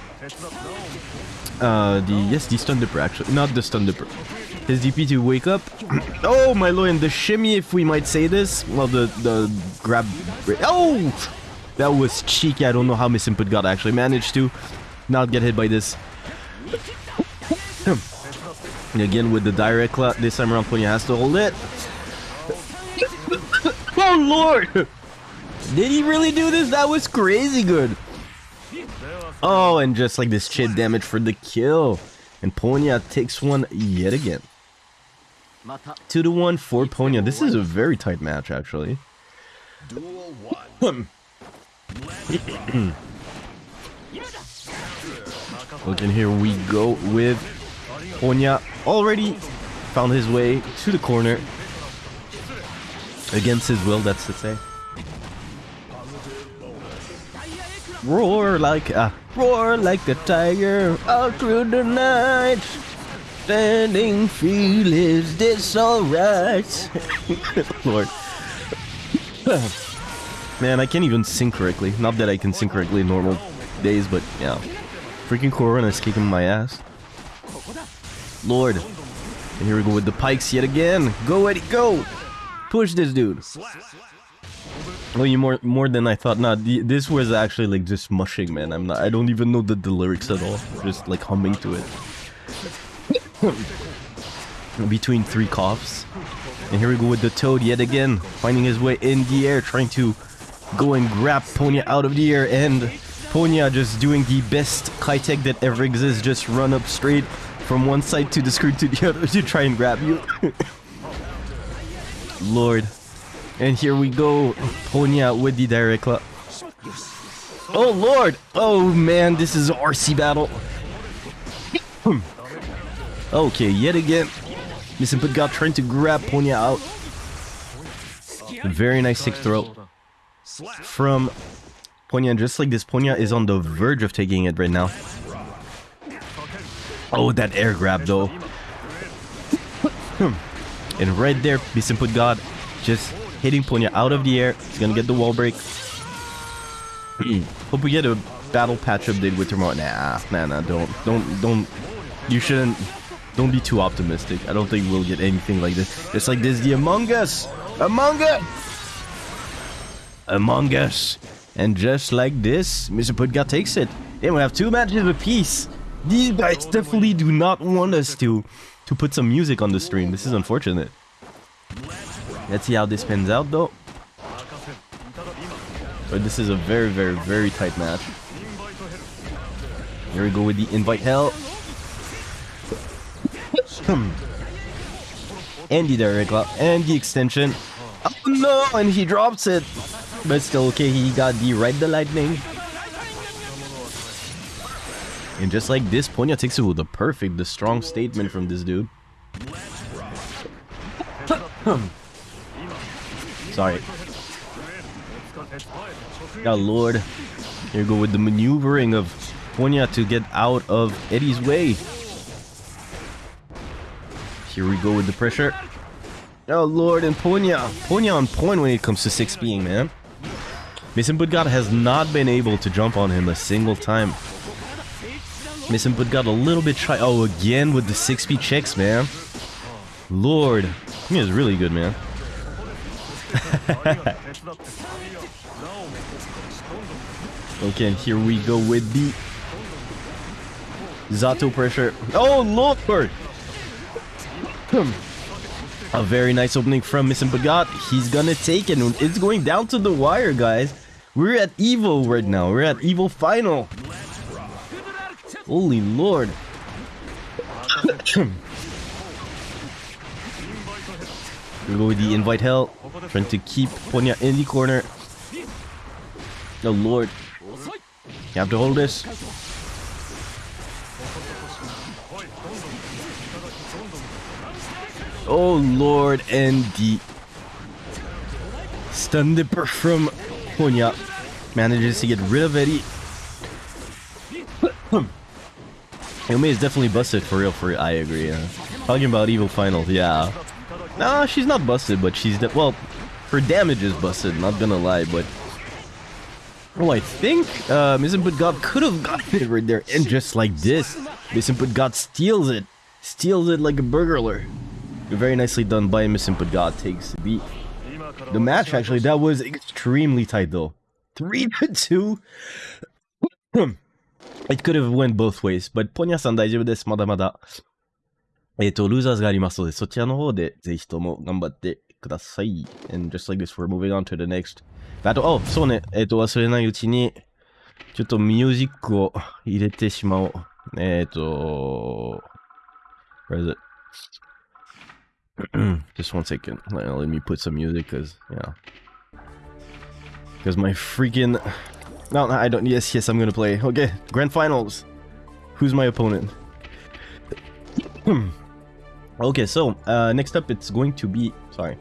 Uh, the, yes, the stun dipper actually, not the stun dipper. His DP to wake up. oh my lord, and the shimmy, if we might say this. Well, the, the grab, oh! That was cheeky, I don't know how Misinput God actually managed to not get hit by this. And again with the Dire Eclat, this time around Punya has to hold it. oh lord! Did he really do this? That was crazy good. Oh, and just like this chip damage for the kill. And Ponya takes one yet again. 2 to 1 for Ponya. This is a very tight match actually. Duel one. Okay, here we go with Ponya already found his way to the corner. Against his will, that's to say. Roar like a roar like a tiger all through the night. Standing feel is this alright? Lord. Man, I can't even sing correctly. Not that I can sing correctly in normal days, but yeah. Freaking Corona is kicking my ass. Lord. And here we go with the pikes yet again. Go Eddie, go! Push this dude. Oh, you more more than I thought. Nah, this was actually like just mushing, man. I'm not. I don't even know the, the lyrics at all. Just like humming to it. Between three coughs. And here we go with the toad yet again, finding his way in the air, trying to go and grab Ponya out of the air, and Ponya just doing the best Kai-Tech that ever exists, just run up straight from one side to the screen to the other to try and grab you. Lord. And here we go, Ponya with the Dire Eclat. Oh lord! Oh man, this is RC battle. Hmm. okay, yet again, Misinput God trying to grab Ponya out. Very nice six throw from Ponya. Just like this, Ponya is on the verge of taking it right now. Oh, that air grab though. Hmm. and right there, Misinput God just hitting Ponya out of the air. He's gonna get the wall break. Hmm. Hope we get a battle patch update with tomorrow. Nah, nah, nah, don't, don't, don't. You shouldn't. Don't be too optimistic. I don't think we'll get anything like this. It's like this, the Among Us, Among Us, Among Us, and just like this, Mr. Putga takes it. Then we have two matches apiece. These guys definitely do not want us to to put some music on the stream. This is unfortunate. Let's see how this pans out though. But this is a very, very, very tight match. Here we go with the invite hell. Hmm. and the Dire Eclat, and the extension. Oh no, and he drops it. But still okay, he got the red the lightning. And just like this, Ponya takes it with a perfect, the strong statement from this dude. Sorry. Oh lord. Here we go with the maneuvering of Ponya to get out of Eddie's way. Here we go with the pressure. Oh lord, and Ponya. Ponya on point when it comes to 6 being, man. Mason Budgat has not been able to jump on him a single time. Mason Budgat a little bit try. Oh, again with the 6 checks, man. Lord. He is really good, man. okay, and here we go with the Zato pressure. Oh, Lord! A very nice opening from Mr. Bagat. He's gonna take it. It's going down to the wire, guys. We're at Evo right now. We're at Evo Final. Holy Lord. we go with the invite hell. Trying to keep Ponya in the corner. Oh Lord. You have to hold this. Oh lord, and the stun dipper from Ponya manages to get rid of Eddie. Yome is definitely busted for real, for real. I agree. Yeah. Talking about Evo Finals, yeah. Nah, she's not busted, but she's well, her damage is busted. Not gonna lie, but oh, I think uh, Misinput God could have gotten it right there, and just like this, Misinput God steals it, steals it like a burglar. Very nicely done by Misinput God takes the beat. The match actually that was extremely tight though, three to two. It could have went both ways, but ポニャさん大丈夫です。まだまだ。えっ、と、ルーザーズがありますので、そちらの方でぜひとも頑張ってください。And just like this, we're moving on to the next battle. Oh, そうね。えっ、と、忘れないうちに、ちょっとミュージックを入れてしまおう。えっ、と、where is it? Just one second. Let me put some music, cause, yeah. Because my freaking no, I don't. Yes, yes, I'm gonna play. Okay, grand finals. Who's my opponent? okay, so uh, next up, it's going to be. Sorry,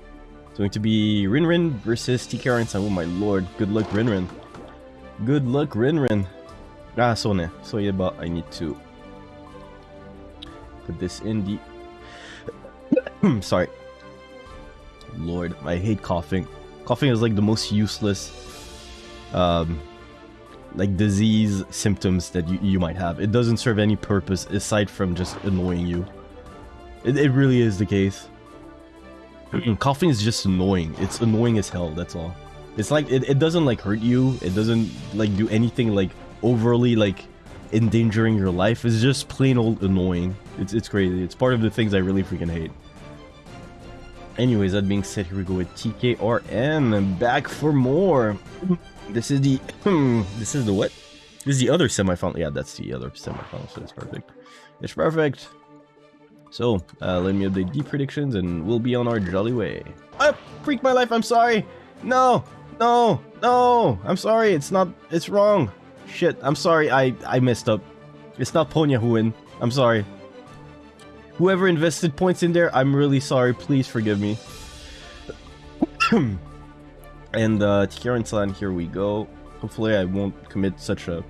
it's going to be Rinrin versus TK and Oh my lord! Good luck, Rinrin. Good luck, Rinrin. Ah, so ne. So yeah, but I need to put this in the. Sorry. Lord, I hate coughing. Coughing is like the most useless um, like disease symptoms that you, you might have. It doesn't serve any purpose aside from just annoying you. It, it really is the case. Coughing is just annoying. It's annoying as hell, that's all. It's like, it, it doesn't like hurt you. It doesn't like do anything like overly like endangering your life. It's just plain old annoying. It's, it's crazy. It's part of the things I really freaking hate. Anyways, that being said, here we go with TKRN. Back for more. This is the hmm, this is the what? This is the other semifinal. Yeah, that's the other semifinal, so it's perfect. It's perfect. So, uh, let me update the predictions and we'll be on our jolly way. I freaked my life, I'm sorry! No! No! No! I'm sorry, it's not, it's wrong. Shit, I'm sorry, I, I messed up. It's not Ponya who win. I'm sorry. Whoever invested points in there, I'm really sorry. Please forgive me. And uh, Tikaran-san, here we go. Hopefully I won't commit such a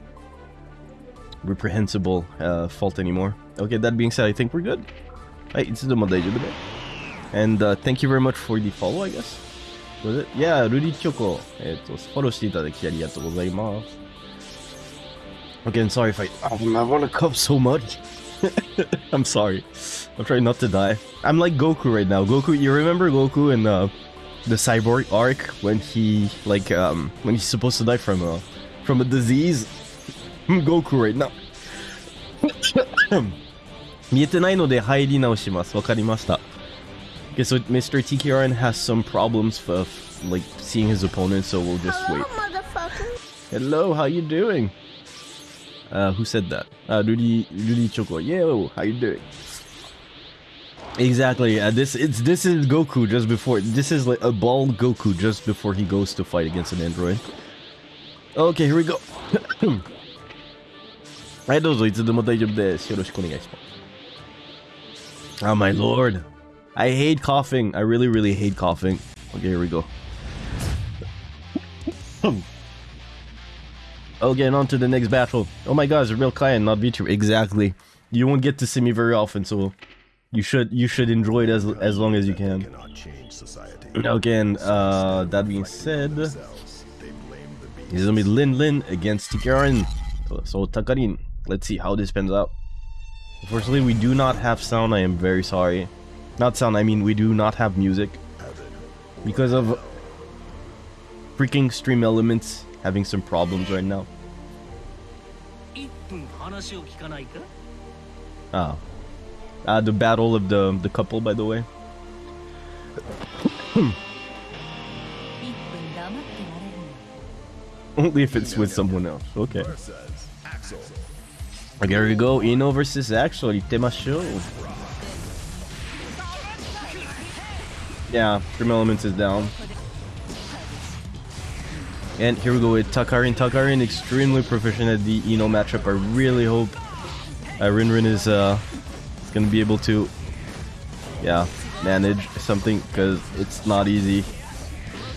reprehensible uh, fault anymore. Okay, that being said, I think we're good. And uh, thank you very much for the follow, I guess. Was it? Yeah, Rudy Choco. Again, sorry if I... I want to cough so much. I'm sorry. I'm trying not to die. I'm like Goku right now. Goku, you remember Goku in uh, the cyborg arc when he like um when he's supposed to die from a from a disease. Goku right now. 見えてないので入り直します。わかりました。Okay, so Mr. TKRN has some problems of like seeing his opponent, so we'll just wait. Hello, how you doing? Uh, who said that? Uh, Rudy, Rudy Choco. Yo, how you doing? Exactly. Uh, this it's this is Goku just before. This is like a bald Goku just before he goes to fight against an android. Okay, here we go. はい、どうぞいつでも大丈夫です。よろしくお願いします。Oh my lord. I hate coughing. I really, really hate coughing. Okay, here we go. okay, and on to the next battle. Oh my god, it's a real client, not VTuber. Exactly. You won't get to see me very often, so you should you should enjoy it as as long as you can. Cannot change society. Okay, and uh, that being said, this Themselves, they blame the beast. is gonna be Lin Lin against Tikarin. So Takarin, let's see how this pans out. Unfortunately, we do not have sound. I am very sorry. Not sound. I mean, we do not have music because of freaking stream elements having some problems right now. 1 uh, the battle of the, the couple, by the way. Only if it's with someone else. Okay. There we go. I-No versus Axl. Itema Show. Yeah, Grim Elements is down. And here we go with Takarin. Takarin extremely proficient at the I-No matchup. I really hope uh, Rinrin is uh, gonna be able to, yeah, manage something because it's not easy.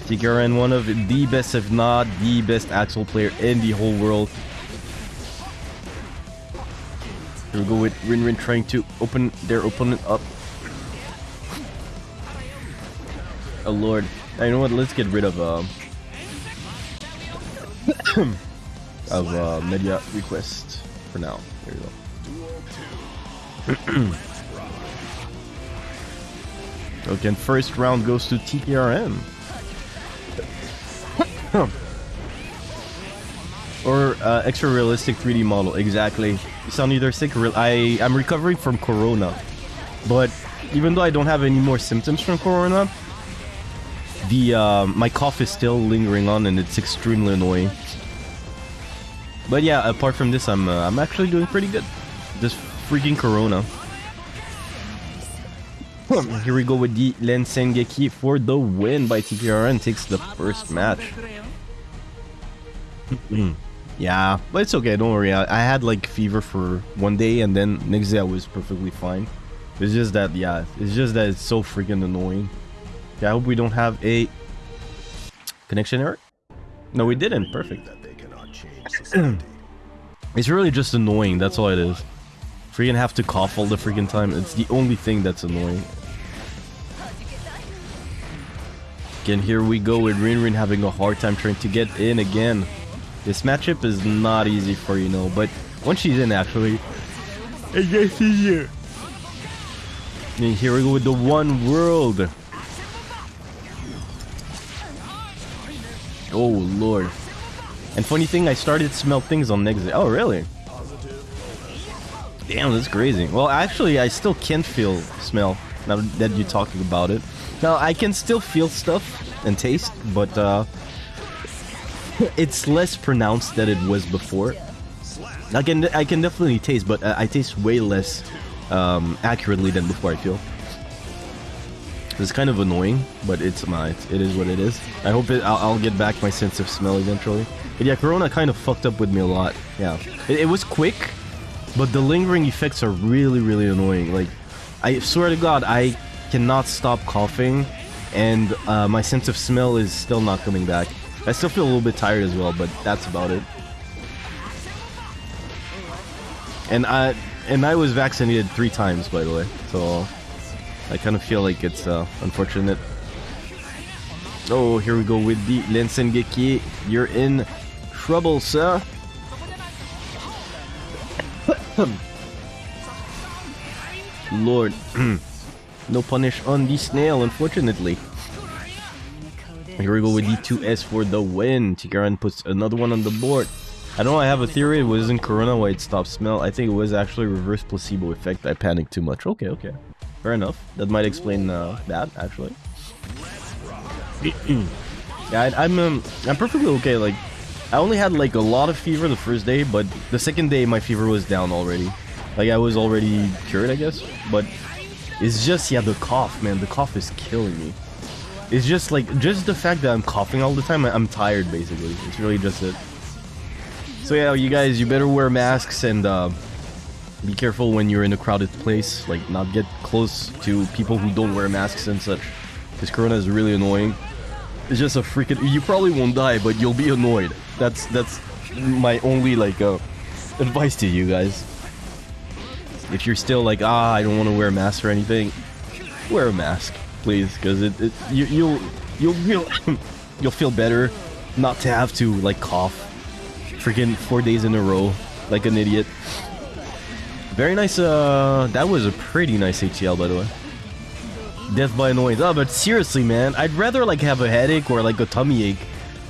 Tikarin, one of the best, if not the best Axl player in the whole world. Here we go with Rin Rin trying to open their opponent up. Oh lord. Uh, you know what? Let's get rid of um of uh, media request for now. There you go. okay, first round goes to TPRM. or uh, extra realistic 3D model. Exactly. Sound either sick or real. I I'm recovering from Corona, but even though I don't have any more symptoms from Corona, the uh, my cough is still lingering on and it's extremely annoying. But yeah, apart from this, I'm uh, I'm actually doing pretty good. This freaking Corona. Hmm, here we go with the Len Sengeki for the win by TPRN takes the first match. Hmm, yeah, but it's okay. Don't worry. I, I had like fever for one day, and then next day I was perfectly fine. It's just that, yeah, it's just that it's so freaking annoying. Yeah, I hope we don't have a connection error. No, we didn't. Perfect. That they cannot change society. It's really just annoying. That's all it is. Freaking have to cough all the freaking time. It's the only thing that's annoying. Again, here we go with Rin Rin having a hard time trying to get in again. This matchup is not easy for you know, but once she's in, actually, it gets easier. And here we go with the one world. Oh lord. And funny thing, I started to smell things on exit. Oh really? Damn, that's crazy. Well, actually, I still can feel smell now that you're talking about it. Now I can still feel stuff and taste, but uh, it's less pronounced than it was before. I can I can definitely taste, but uh, I taste way less um, accurately than before. I feel it's kind of annoying, but it's my it is what it is. I hope it, I'll, I'll get back my sense of smell eventually. But yeah, Corona kind of fucked up with me a lot. Yeah, it, it was quick, but the lingering effects are really really annoying. Like I swear to God, I cannot stop coughing, and uh, my sense of smell is still not coming back. I still feel a little bit tired as well, but that's about it. And I and I was vaccinated three times, by the way, so I kind of feel like it's uh, unfortunate. Oh, here we go with the Lensengeki. You're in trouble, sir. Lord, no punish on the snail, unfortunately. Here we go with D2S for the win. Tikaran puts another one on the board. I don't know, I have a theory it wasn't Corona why it stopped smell. I think it was actually reverse placebo effect. I panicked too much. Okay, okay. Fair enough. That might explain uh, that, actually. yeah, I, I'm um, I'm perfectly okay. Like, I only had like a lot of fever the first day, but the second day my fever was down already. Like I was already cured, I guess. But it's just yeah, the cough, man. The cough is killing me. It's just like just the fact that I'm coughing all the time. I'm tired, basically. It's really just it. So yeah, you guys, you better wear masks and uh, be careful when you're in a crowded place. Like not get close to people who don't wear masks and such. Because Corona is really annoying. It's just a freaking. You probably won't die, but you'll be annoyed. That's that's my only like uh, advice to you guys. If you're still like ah, I don't want to wear a mask or anything, wear a mask, please, because it, it you, you'll you'll feel you'll feel better not to have to like cough freaking four days in a row like an idiot. Very nice. Uh, that was a pretty nice ATL by the way. Death by annoyance. Oh, but seriously, man, I'd rather like have a headache or like a tummy ache,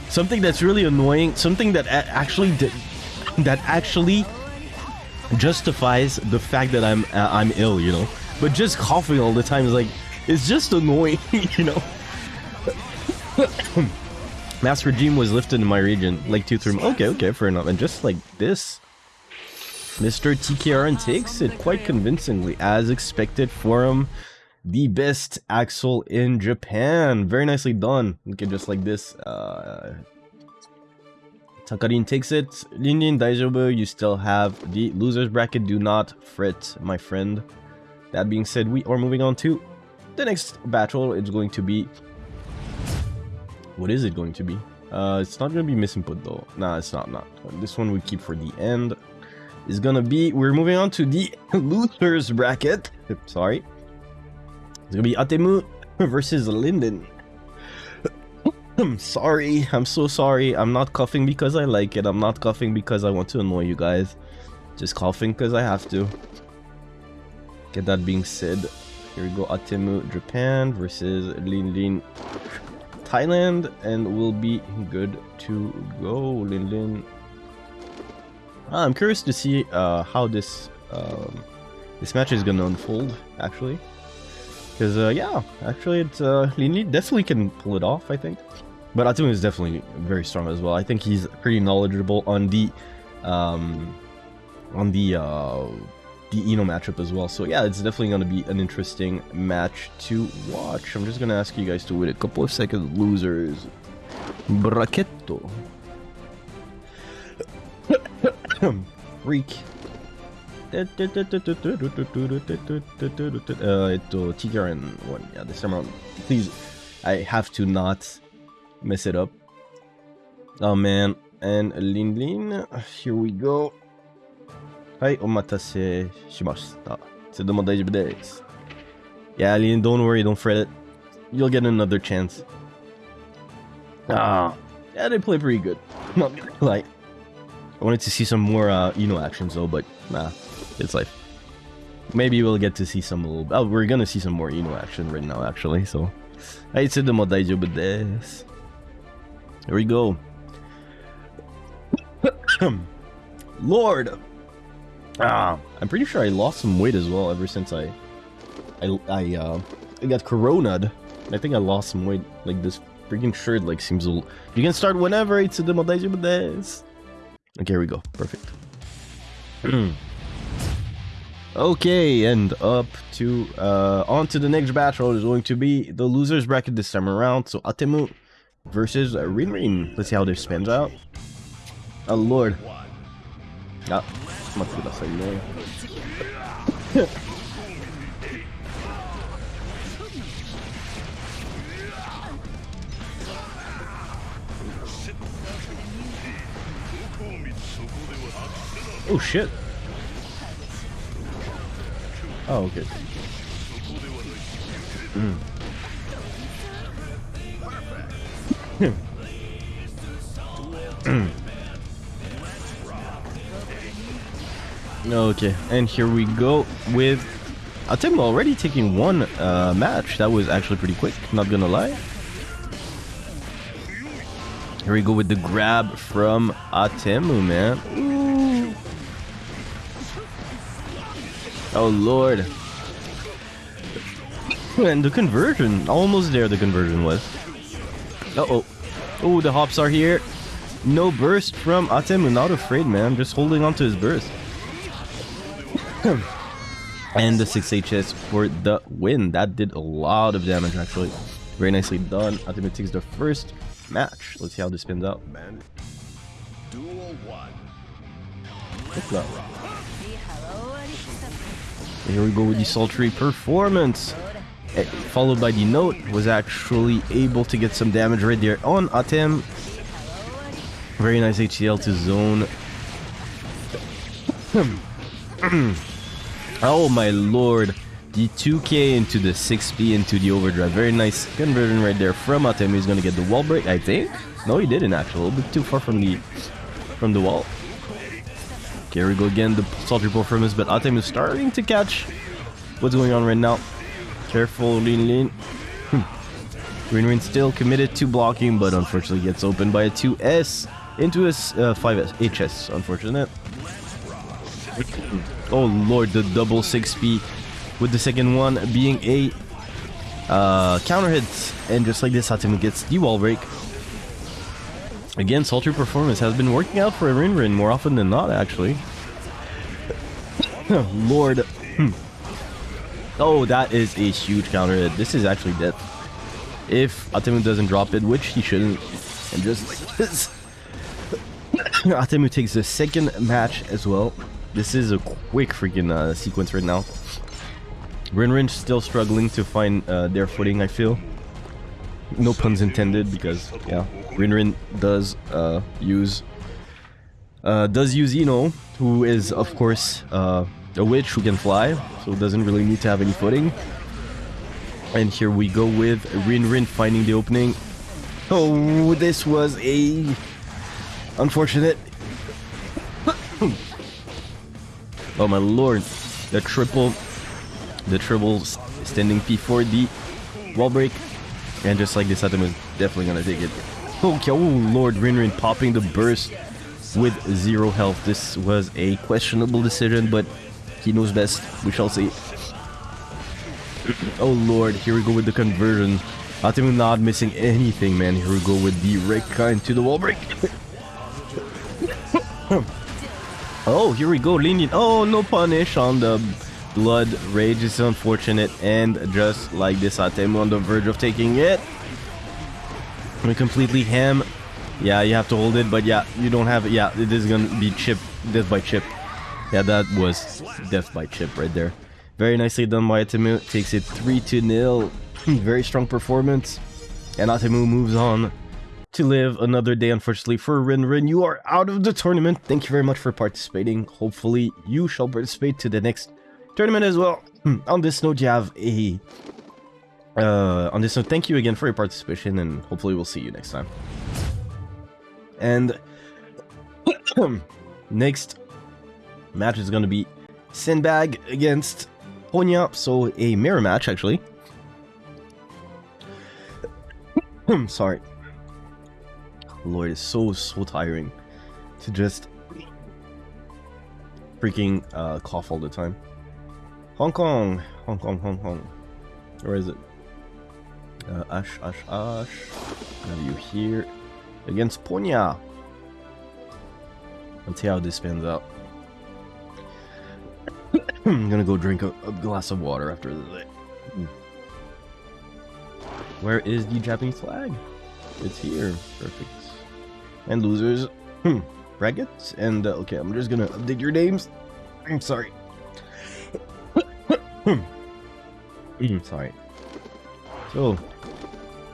something that's really annoying, something that actually that actually justifies the fact that I'm uh, I'm ill, you know. But just coughing all the time is like it's just annoying, you know. Mass regime was lifted in my region, like two three. Okay, okay, fair enough. And just like this, Mr. TKRN takes it quite convincingly, as expected for him. The best Axl in Japan. Very nicely done. Okay, just like this. Uh, Takarin takes it. Linin Daijobu, you still have the losers bracket. Do not fret, my friend. That being said, we are moving on to the next battle. It's going to be. What is it going to be? Uh, it's not going to be misinput though. Nah, it's not. Not this one. We keep for the end. Is gonna be. We're moving on to the losers bracket. Sorry. It's gonna be Atemu versus Linden. I'm sorry. I'm so sorry. I'm not coughing because I like it. I'm not coughing because I want to annoy you guys. Just coughing because I have to. Get that being said, here we go. Atemu Japan versus Lin Lin Thailand, and we'll be good to go. Lin Lin. Ah, I'm curious to see uh, how this um, this match is gonna unfold. Actually. Because, uh, yeah, actually, it's, uh, definitely can pull it off, I think. But Atemu is definitely very strong as well. I think he's pretty knowledgeable on the, um, on the, uh, the I-No matchup as well. So, yeah, it's definitely going to be an interesting match to watch. I'm just going to ask you guys to wait a couple of seconds, losers. Bracchetto. Freak. えっと、TKRN one. Yeah, this time around. Please, I have to not mess it up. Oh man. And Lin Lin, here we go. はい、お待たせしました。いつでも大丈夫です。Yeah, Lin, don't worry, don't fret it. You'll get another chance. Ah, yeah, they play pretty good. Not gonna lie. I wanted to see some more uh, Eno actions though, but nah, it's life. Maybe we'll get to see some little. Oh, we're gonna see some more I-No action right now, actually. So, I said the daijoubu desu. Here we go. Lord. Ah, I'm pretty sure I lost some weight as well ever since I, I, I, uh, I got coronad. I think I lost some weight. Like this freaking shirt, like seems a. You can start whenever. It's the daijoubu desu. Okay, here we go. Perfect. Okay, and up to uh on to the next battle is going to be the losers bracket this time around. So Atemu versus uh, Let's see how this pans out. Oh lord. Yeah, must be that's annoying. oh shit. Oh, okay. Mm. okay, and here we go with Atemu already taking one uh, match. That was actually pretty quick, not gonna lie. Here we go with the grab from Atemu, man. Ooh. Oh lord. And the conversion, almost there the conversion was. Uh oh. Oh, the hops are here. no burst from Atemu, not afraid, man. Just holding on to his burst. and the 6 HS for the win. That did a lot of damage, actually. Very nicely done. Atemu takes the first match. Let's see how this spins out. Man. Duel one. Here we go with the sultry performance. Eh, Followed by the note, was actually able to get some damage right there on Atem. Very nice HCL to zone. oh my lord. The 2k into the 6p into the overdrive. Very nice conversion right there from Atem. He's gonna get the wall break, I think. No, he didn't actually. A little bit too far from the from the wall. Here we go again, the sultry performance, but Atem is starting to catch what's going on right now. Careful, Lin Lin. Hmm. Rin Rin still committed to blocking, but unfortunately gets opened by a 2S into a uh, 5S, HS, unfortunate. Oh lord, the double 6P with the second one being a uh, counter hit, and just like this, Hatem gets the wall break. Again, Sultry Performance has been working out for Rin Rin more often than not, actually. Lord. Hmm. Oh, that is a huge counter hit. This is actually death. If Atemu doesn't drop it, which he shouldn't, and just like this. Atemu takes the second match as well. This is a quick freaking uh, sequence right now. Rin Rin still struggling to find uh, their footing, I feel. No puns intended, because, yeah, Rin Rin does uh, use uh, does use I-No, who is of course uh, a witch who can fly, so doesn't really need to have any footing. And here we go with Rin Rin finding the opening. Oh, this was a unfortunate. oh my lord, the triple, the triple standing P4 the wall break, and just like this, Atom is definitely gonna take it. Okay, oh lord, Rin Rin popping the burst with zero health. This was a questionable decision, but he knows best. We shall see. Oh lord, here we go with the conversion. Atemu not missing anything, man. Here we go with the Rekka into the wall break. oh, here we go, lenient. Oh, no punish on the blood rage. is unfortunate, and just like this, Atemu on the verge of taking it. We completely ham. Yeah, you have to hold it, but yeah, you don't have it. Yeah, it is gonna be chip, death by chip. Yeah, that was death by chip right there. Very nicely done by Atemu. Takes it 3 to 0. Very strong performance. And Atemu moves on to live another day, unfortunately, for Rin Rin. You are out of the tournament. Thank you very much for participating. Hopefully, you shall participate to the next tournament as well. on this note, you have a. Uh, on this note, thank you again for your participation, and hopefully, we'll see you next time. And next match is going to be Sinbag against Ponya. So a mirror match, actually. Sorry. Lord, it's so, so tiring to just freaking uh, cough all the time. Hong Kong, Hong Kong, Hong Kong. Where is it? Uh, Ash, Ash, Ash. Have you here against Ponya? Let's see how this pans out. I'm gonna go drink a, a glass of water after this. Where is the Japanese flag? It's here. Perfect. And losers. Hmm. Brackets. And, uh, okay, I'm just gonna update your names. I'm sorry. Hmm, sorry. So,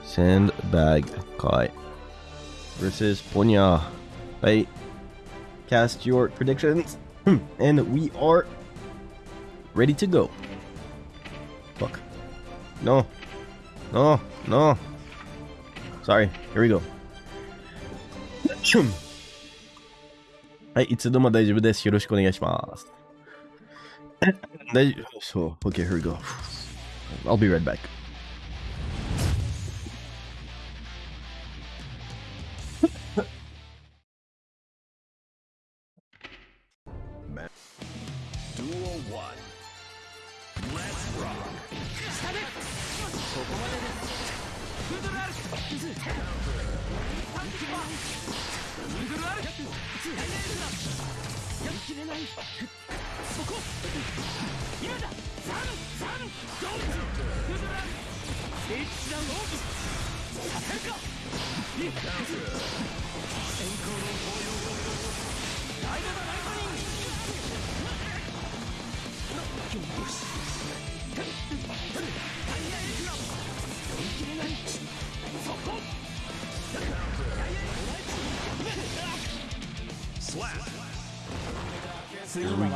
Sandbag Kai versus Ponya. Right. Cast your predictions. Hmm, and we are ready to go. Fuck. No. No. No. Sorry. Here we go. はい、いつでも大丈夫です。よろしくお願いします。 then oh, okay, here we go. I'll be right back.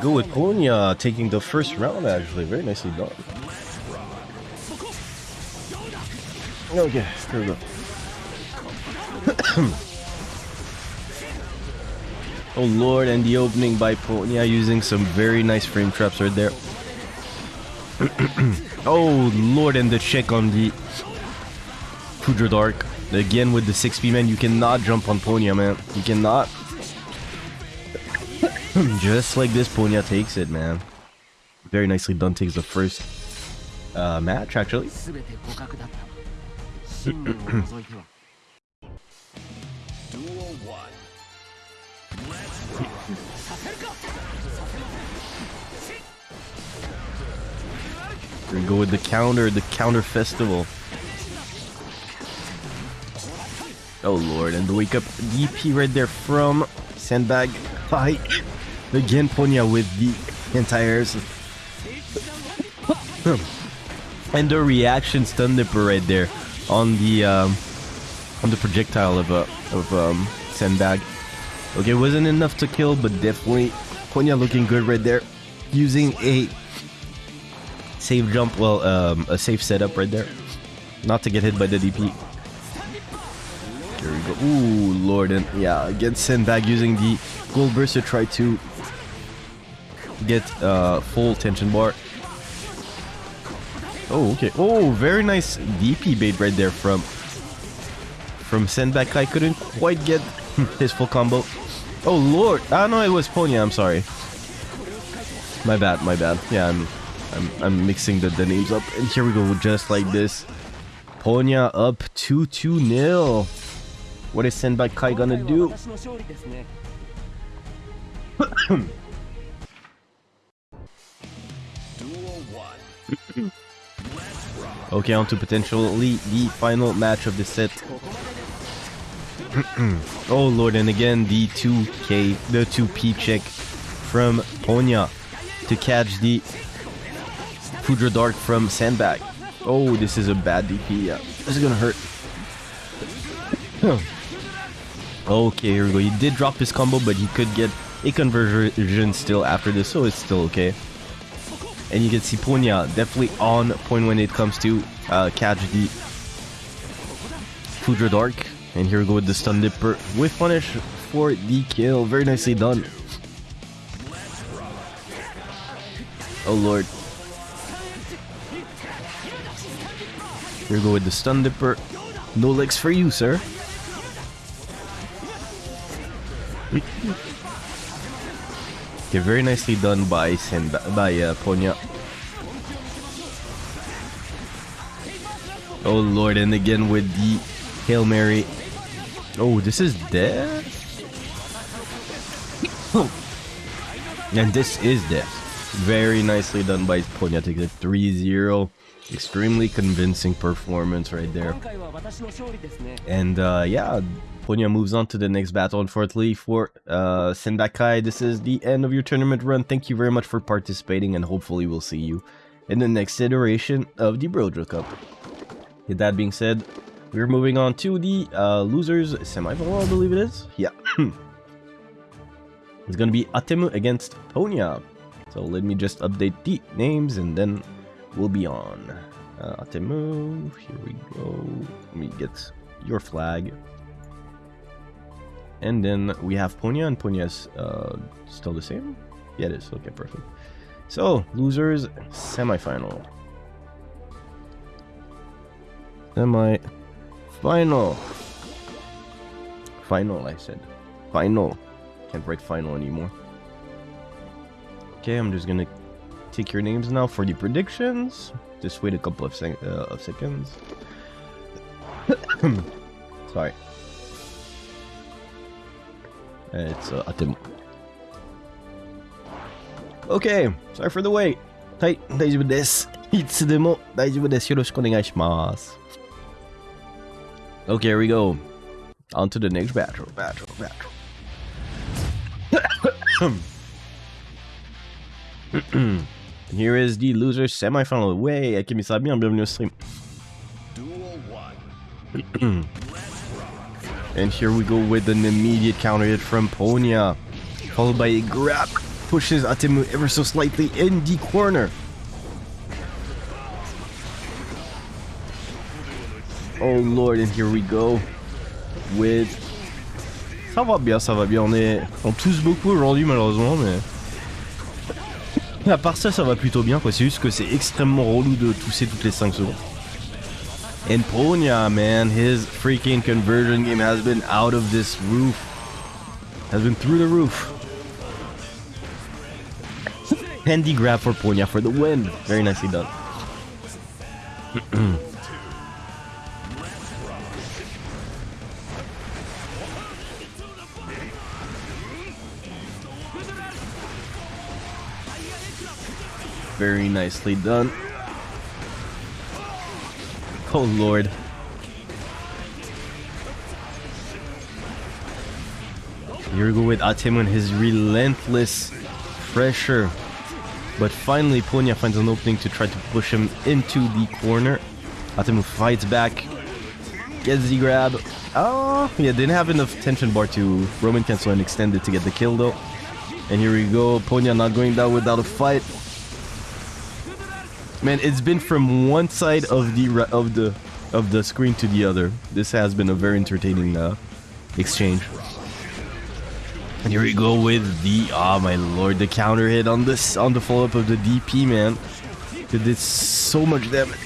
Go with Ponya taking the first round actually. Very nicely done. Okay, here we go. oh lord, and the opening by Ponya using some very nice frame traps right there. oh lord, and the check on the Foudre Arc. Again with the 6p man, you cannot jump on Ponya man. You cannot. Just like this, Ponya takes it, man. Very nicely done takes the first uh, match, actually. We go with the counter, the counter festival. Oh lord, and the wake up DP right there from Sandbag Fight. Again, Ponya with the anti-airs. and the reaction stun dipper right there on the um, on the projectile of uh, of um, Sandbag. Okay, wasn't enough to kill, but definitely Ponya looking good right there. Using a safe jump, well, um, a safe setup right there. Not to get hit by the DP. Here we go. Ooh, Lord, and yeah, against Sandbag using the Gold Burst to try to get uh, full tension bar. Oh, okay. Oh, very nice DP bait right there from from Sendback. I couldn't quite get his full combo. Oh, Lord. Ah, no, it was Ponya. I'm sorry. My bad, my bad. Yeah, I'm I'm, I'm mixing the, the names up. And here we go, just like this. Ponya up 2-2 nil. What is Senbakai gonna do? Okay, on to potentially the final match of the set. oh lord, and again the 2k, the 2p check from Ponya to catch the Foudre Arc from Sandbag. Oh, this is a bad DP. Yeah, this is gonna hurt. okay, here we go. He did drop his combo, but he could get a conversion still after this, so it's still okay. And you can see Ponya definitely on point when it comes to uh, catch the Foudre Arc. And here we go with the Stun Dipper with punish for the kill. Very nicely done. Oh lord. Here we go with the Stun Dipper. No legs for you, sir. Okay, very nicely done by Senda by uh, Ponya. Oh lord, and again with the Hail Mary. Oh, this is death? And this is death. Very nicely done by Ponya. Takes a 3-0. Extremely convincing performance right there. And uh, yeah, Ponya moves on to the next battle. Unfortunately for uh, Senbakai, this is the end of your tournament run. Thank you very much for participating, and hopefully we'll see you in the next iteration of the Brojo Cup. With that being said, we're moving on to the uh, losers semifinal, I believe it is. Yeah. it's gonna be Atemu against Ponya. So let me just update the names, and then we'll be on. Uh, Atemu, here we go. Let me get your flag. And then we have Ponya, and Ponya's uh, still the same? Yeah, it is. Okay, perfect. So, losers, semifinal. Semi-final. Final, I said. Final. Can't write final anymore. Okay, I'm just gonna take your names now for the predictions. Just wait a couple of, sec uh, of seconds. Sorry. It's uh, Atemu. Okay, sorry for the wait. はい、大丈夫です。いつでも大丈夫です。よろしくお願いします。Okay, here we go. On to the next battle. Battle, battle. Here is the loser semifinal. Way, Akemi bien, bienvenue au stream. And here we go with an immediate counter hit from Ponya. Followed by a grab. Pushes Atemu ever so slightly in the corner. Oh lord, and here we go. With... Ça va bien, ça va bien. On est... Tousse beaucoup aujourd'hui malheureusement, mais... À part ça, ça va plutôt bien quoi. C'est juste que c'est extrêmement relou de tousser toutes les 5 secondes. And Ponya, man, his freaking conversion game has been out of this roof. Has been through the roof. Handy grab for Ponya for the win. Very nicely done. Very nicely done. Oh lord. Here we go with Atemu and his relentless pressure. But finally Ponya finds an opening to try to push him into the corner. Atemu fights back. Gets the grab. Oh, yeah, didn't have enough tension bar to Roman cancel and extend it to get the kill though. And here we go, Ponya not going down without a fight. Man, it's been from one side of the of the of the screen to the other. This has been a very entertaining uh, exchange. And here we go with the oh my lord, the counter hit on this on the follow up of the DP man. It did so much damage.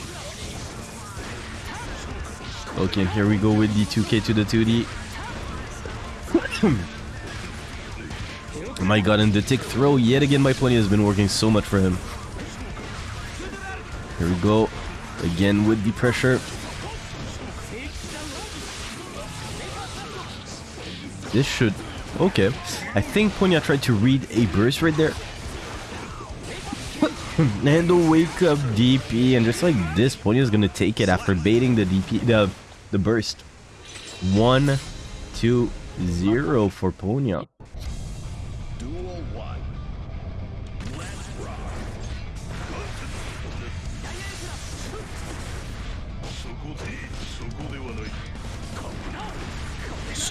Okay, here we go with the 2K to the 2D. oh my god, and the tick throw yet again by Plenty has been working so much for him. Here we go. Again with the pressure. This should... Okay. I think Ponya tried to read a burst right there. and the wake up DP. And just like this, Ponya is gonna take it after baiting the DP... The, the burst. One, two, zero for Ponya.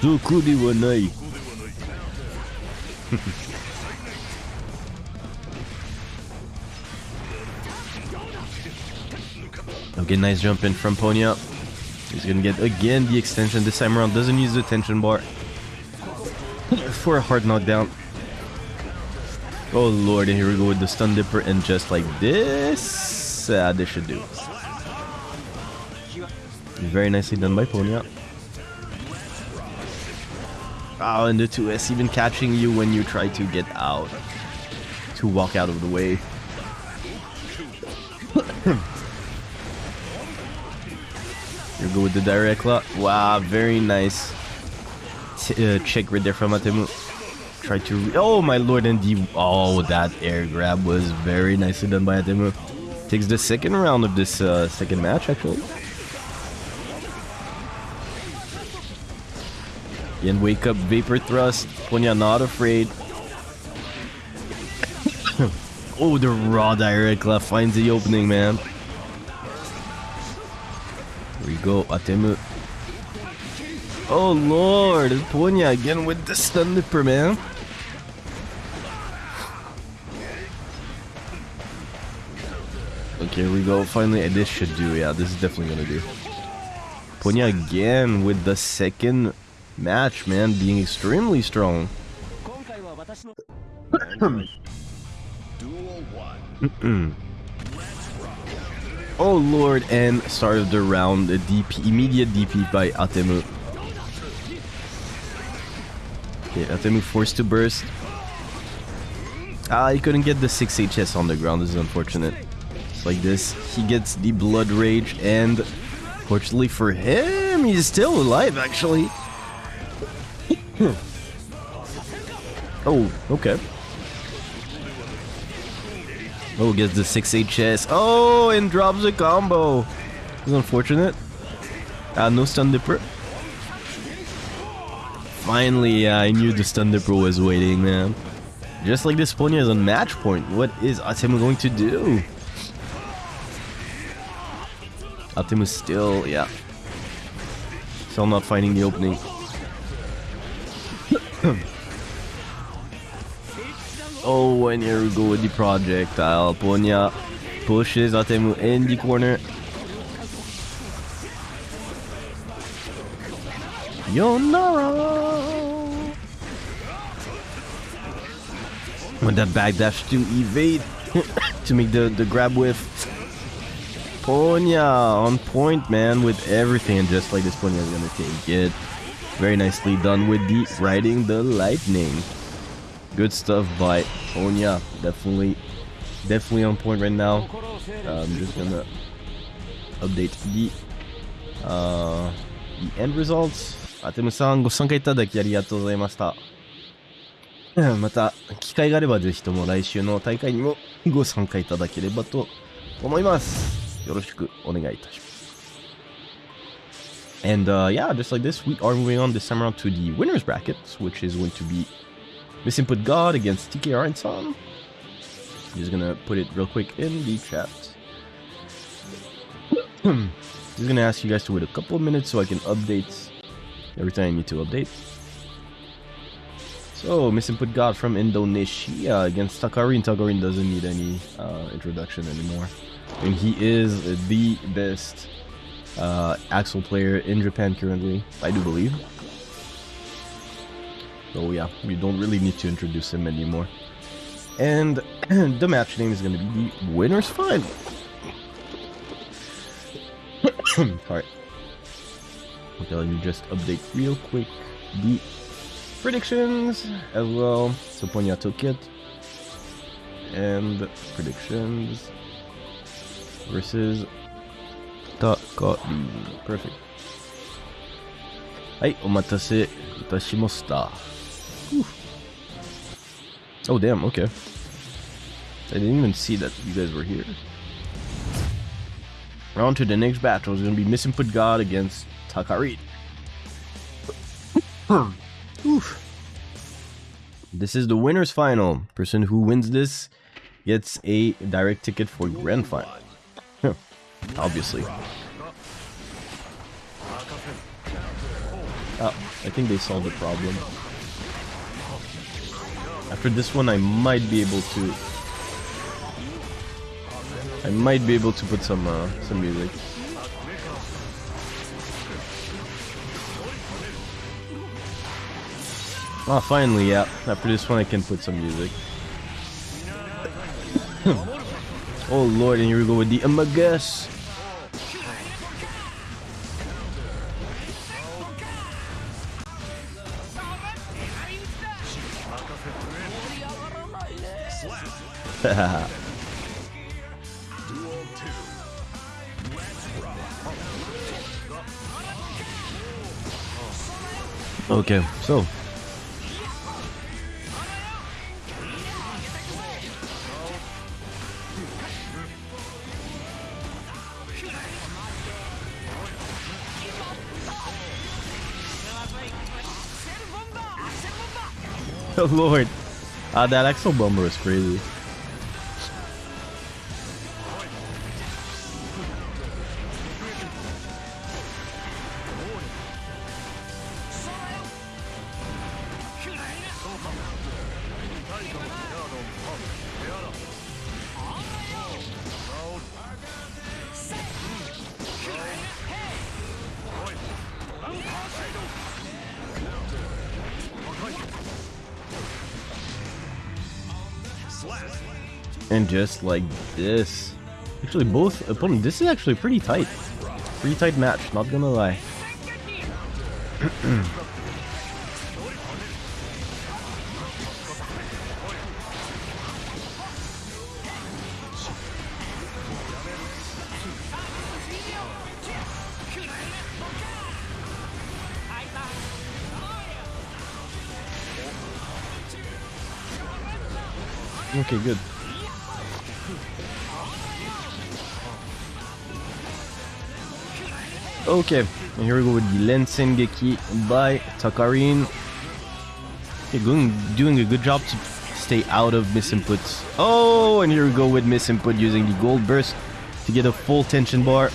Sukudi wa nai. Okay, nice jump in from Ponya. He's gonna get again the extension this time around. Doesn't use the tension bar for a hard knockdown. Oh lord, and here we go with the stun dipper, and just like this, uh, this should do. Very nicely done by Ponya. Oh, and the 2S even catching you when you try to get out. To walk out of the way. you go with the direct lock. Wow, very nice. T uh, check right there from Atemu. Try to. Oh, my lord, and the. Oh, that air grab was very nicely done by Atemu. Takes the second round of this uh, second match, actually. And wake up Vapor Thrust. Ponya not afraid. oh, the raw direct left finds the opening, man. Here we go, Atemu. Oh lord, it's Ponya again with the stun dipper, man. Okay, here we go. Finally, this should do. Yeah, this is definitely gonna do. Ponya again with the second match, man, being extremely strong. oh lord, and start of the round, a DP, immediate DP by Atemu. Okay, Atemu forced to burst. Ah, he couldn't get the 6 HS on the ground, this is unfortunate. Like this, he gets the Blood Rage, and fortunately for him, he's still alive actually oh, okay. Oh, gets the 6 HS. Oh, and drops a combo. It's unfortunate. Ah, no stun dipper. Finally, yeah, I knew the stun dipper was waiting, man. Just like this Ponya is on match point. What is Atemu going to do? Atemu still, yeah. Still not finding the opening. oh, and here we go with the projectile. Ponya pushes Atemu in the corner. Yonara! With that backdash to evade to make the, the grab with Ponya on point, man, with everything. Just like this, Ponya is gonna take it. Very nicely done with the riding the lightning. Good stuff by Onya. Definitely, definitely on point right now. Uh, I'm just gonna update the uh, the end results. アテムさんご参加いただきありがとうございました。また、機会があればぜひとも来週の大会にもご参加いただければと思います。よろしくお願いいたします。And uh, yeah, just like this, we are moving on this time around to the winners brackets, which is going to be Misinput God against TKR and Son. Just gonna put it real quick in the chat. Just gonna ask you guys to wait a couple of minutes so I can update every time I need to update. So, Misinput God from Indonesia against Takarin. Takarin doesn't need any uh, introduction anymore. And he is the best uh, Axl player in Japan currently, I do believe. So yeah, we don't really need to introduce him anymore. And the match name is going to be the Winners Final. Sorry. Okay, let me just update real quick the predictions as well. So Ponya took it. And predictions versus たかりん。プレフェクはい、お待たせいたしました。Oh, damn, okay. I didn't even see that you guys were here. Round to the next battle is going to be Misinput God against Takarin. Oof. This is the winner's final. Person who wins this gets a direct ticket for grand final. Obviously. Oh, I think they solved the problem. After this one, I might be able to. I might be able to put some uh, some music. Oh, finally, yeah. After this one, I can put some music. oh lord, and here we go with the Amagus. Duel 2. okay, so. lord. Ah, that Axl Bomber is crazy. And just like this. Actually, both opponents. This is actually pretty tight. Pretty tight match, not gonna lie. okay, good. Okay, and here we go with the Lensengeki by Takarin. Okay, going, doing a good job to stay out of misinputs. Oh, and here we go with misinput using the gold burst to get a full tension bar.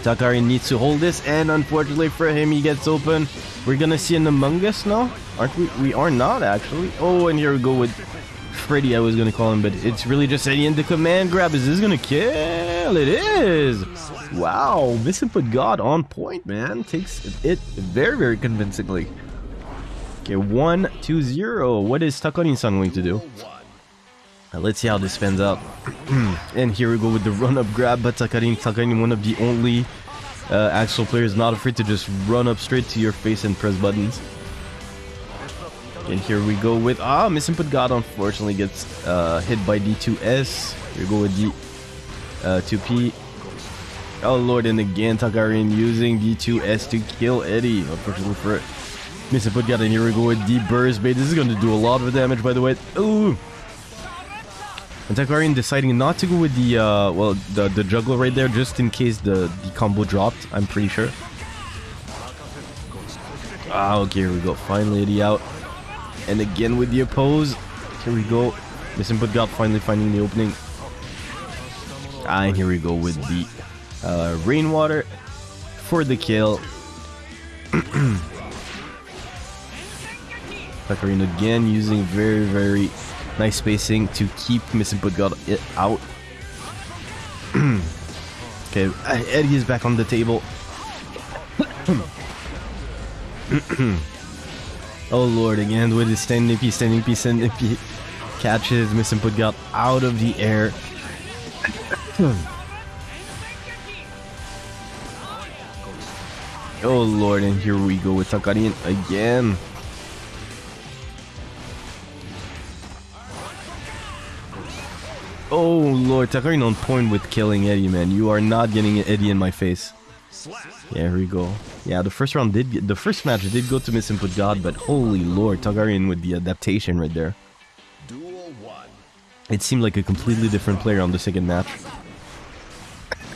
Takarin needs to hold this, and unfortunately for him, he gets open. We're gonna see an Among Us now, aren't we? We are not actually. Oh, and here we go with Freddy. I was gonna call him, but it's really just Eddie and the command grab. Is this gonna kill? It is. Wow, misinput God on point, man. Takes it very, very convincingly. Okay, one, two, zero. What is Takarin-san going to do? Uh, let's see how this pans out. and here we go with the run-up grab, but Takarin, Takarin, one of the only uh, players not afraid to just run up straight to your face and press buttons. And here we go with ah, misinput God unfortunately gets uh, hit by D2S. Here we go with the uh, 2P. Oh lord, and again Takarin using D2S to kill Eddie. Unfortunately for it. Misinput God, and here we go with the burst bait. This is going to do a lot of damage, by the way. Ooh. And Takarin deciding not to go with the uh, well the the juggle right there, just in case the the combo dropped. I'm pretty sure. Ah, okay, here we go. Finally, Eddie out. And again with the oppose. Here we go. Misinput God finally finding the opening. And here we go with the uh, rainwater for the kill. Takarin again using very, very nice spacing to keep Misinput God it out. okay, Eddie is back on the table. oh lord, again with his standing P, standing P, standing P. Catches Misinput God out of the air. Oh lord, and here we go with Takarin again. Oh lord, Takarin on point with killing Eddie, man. You are not getting Eddie in my face. Yeah, here we go. Yeah, the first round did get, the first match did go to Misinput God, but holy lord, Takarin with the adaptation right there. It seemed like a completely different player on the second match.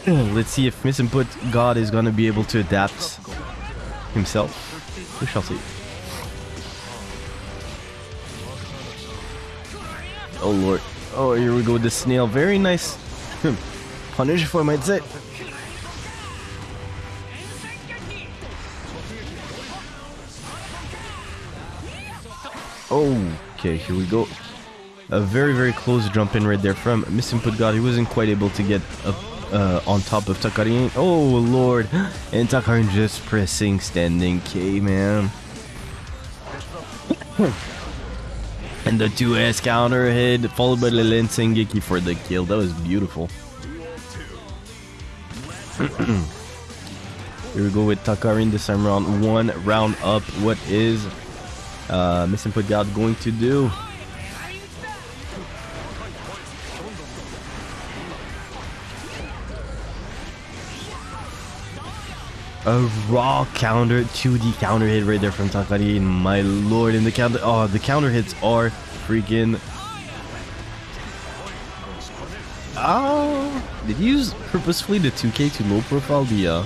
Hmm, let's see if Misinput God is gonna be able to adapt himself. We shall see. Oh lord. Oh, here we go with the snail. Very nice hmm. punish, if I might. Okay, here we go. A very, very close jump in right there from Misinput God. He wasn't quite able to get up uh, on top of Takarin. Oh, lord. And Takarin just pressing standing K, man. and the 2S counter hit, followed by the Lensengeki for the kill. That was beautiful. Here we go with Takarin this time round. One round up. What is uh, Misinput God going to do? A raw counter, 2D counter hit right there from Takarin. My lord, and the counter. Oh, the counter hits are freaking. Oh, did you use purposefully the 2K to low profile the uh,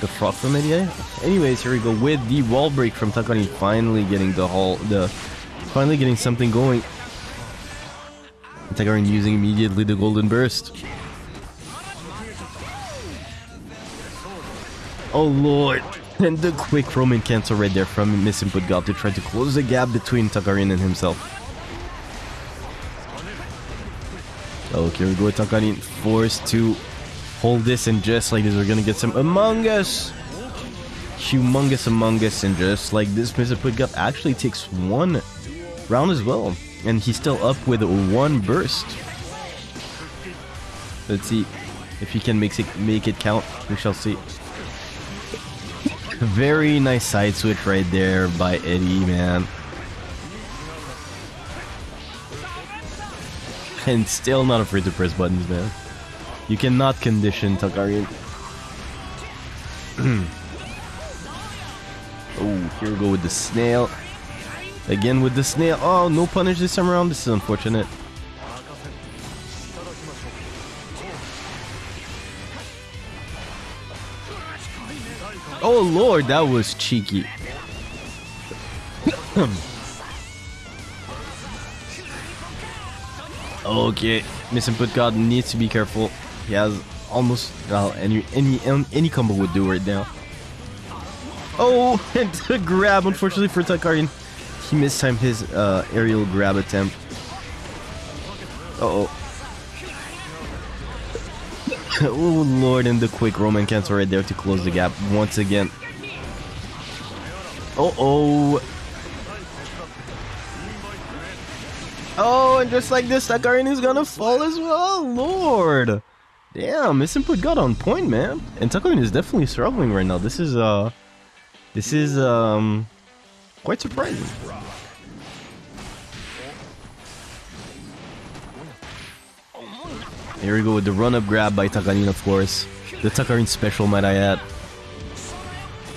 the frog from ADA? Anyways, here we go with the wall break from Takarin. Finally getting the hall, the finally getting something going. Takarin using immediately the golden burst. Oh lord. And the quick Roman cancel right there from Misinput God to try to close the gap between Takarin and himself. Oh, okay, we go Takarin forced to hold this and just like this we're gonna get some Among Us. Humongous Among Us and just like this Misinput God actually takes one round as well. And he's still up with one burst. Let's see if he can make it make it count. We shall see. Very nice side switch right there by Eddie, man. And still not afraid to press buttons, man. You cannot condition Takarin. oh, here we go with the snail. Again with the snail. Oh, no punish this time around. This is unfortunate. Oh lord, that was cheeky. okay, Misinput God needs to be careful. He has almost well, any any any combo would do right now. Oh, and the grab unfortunately for Takarin. He mistimed his uh, aerial grab attempt. Uh oh. oh lord, and the quick Roman cancel right there to close the gap once again. Oh oh. Oh, and just like this, Takarin is gonna fall as well. Oh Lord. Damn, Misinput God on point, man. And Takarin is definitely struggling right now. This is, uh... This is, um... Quite surprising. Here we go with the run-up grab by Takarin, of course. The Takarin special, might I add.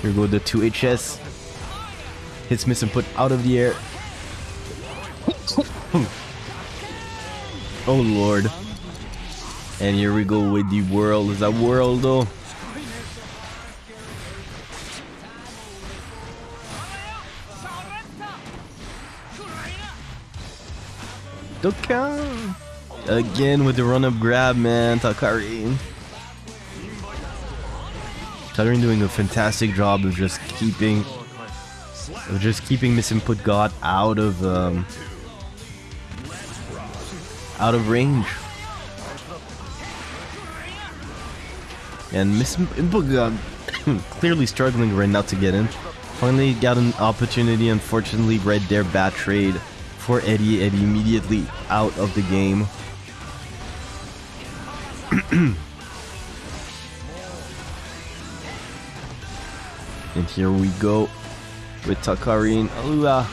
Here we go with the 2HS. Hits Misinput out of the air. oh lord. And here we go with the world. Is that world though? Dokkan! Again with the run-up grab, man. Takari. Takarin doing a fantastic job of just keeping of just keeping Misinput God out of um, out of range. And Misinput God clearly struggling right now to get in. Finally got an opportunity, unfortunately right there, bad trade for Eddie. Eddie immediately out of the game. And here we go with Takarin Alua.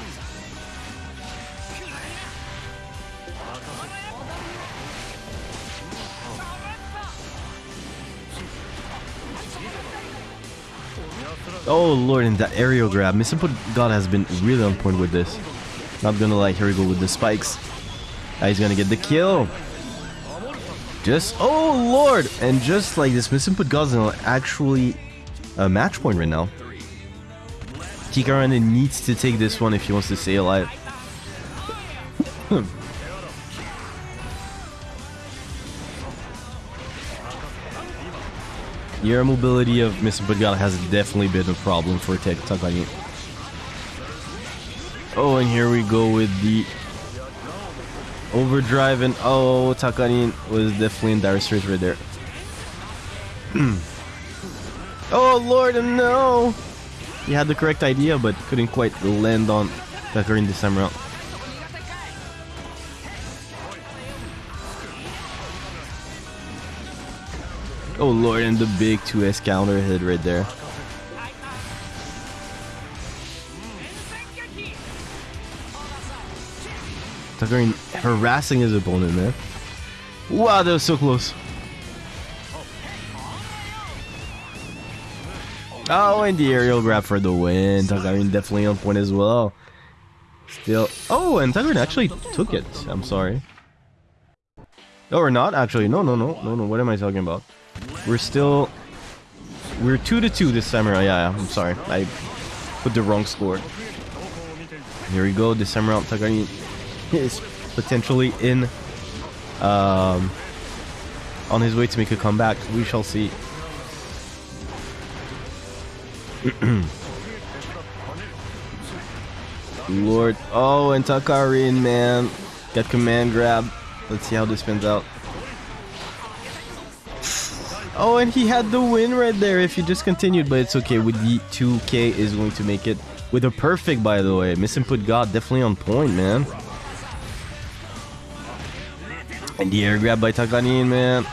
Oh lord, and that aerial grab. Misinput God has been really on point with this. Not gonna lie, here we go with the spikes. Now he's gonna get the kill. Just, oh lord! And just like this, Misinput God's actually a match point right now. Tikaranen needs to take this one if he wants to stay alive. the air mobility of Mr. Budgala has definitely been a problem for Takagi. Oh, and here we go with the overdrive and oh, Takarin was definitely in dire straits right there. oh lord, no! He had the correct idea, but couldn't quite land on Takarin this time around. Oh lord, and the big 2S counter hit right there. Takarin harassing his opponent, man. Wow, that was so close. Oh, and the aerial grab for the win. Takarin definitely on point as well. Still. Oh, and Takarin actually took it. I'm sorry. Oh, no, we're not actually. No, no, no, no, no. What am I talking about? We're still. We're two to two this time around. Yeah, yeah I'm sorry. I put the wrong score. Here we go. This time around, Takarin is potentially in. Um, on his way to make a comeback. We shall see. Lord. Oh, and Takarin, man. Got command grab. Let's see how this spins out. Oh, and he had the win right there if he just continued, but it's okay. With the 2K is going to make it with a perfect, by the way. Misinput God definitely on point, man. And the air grab by Takarin, man.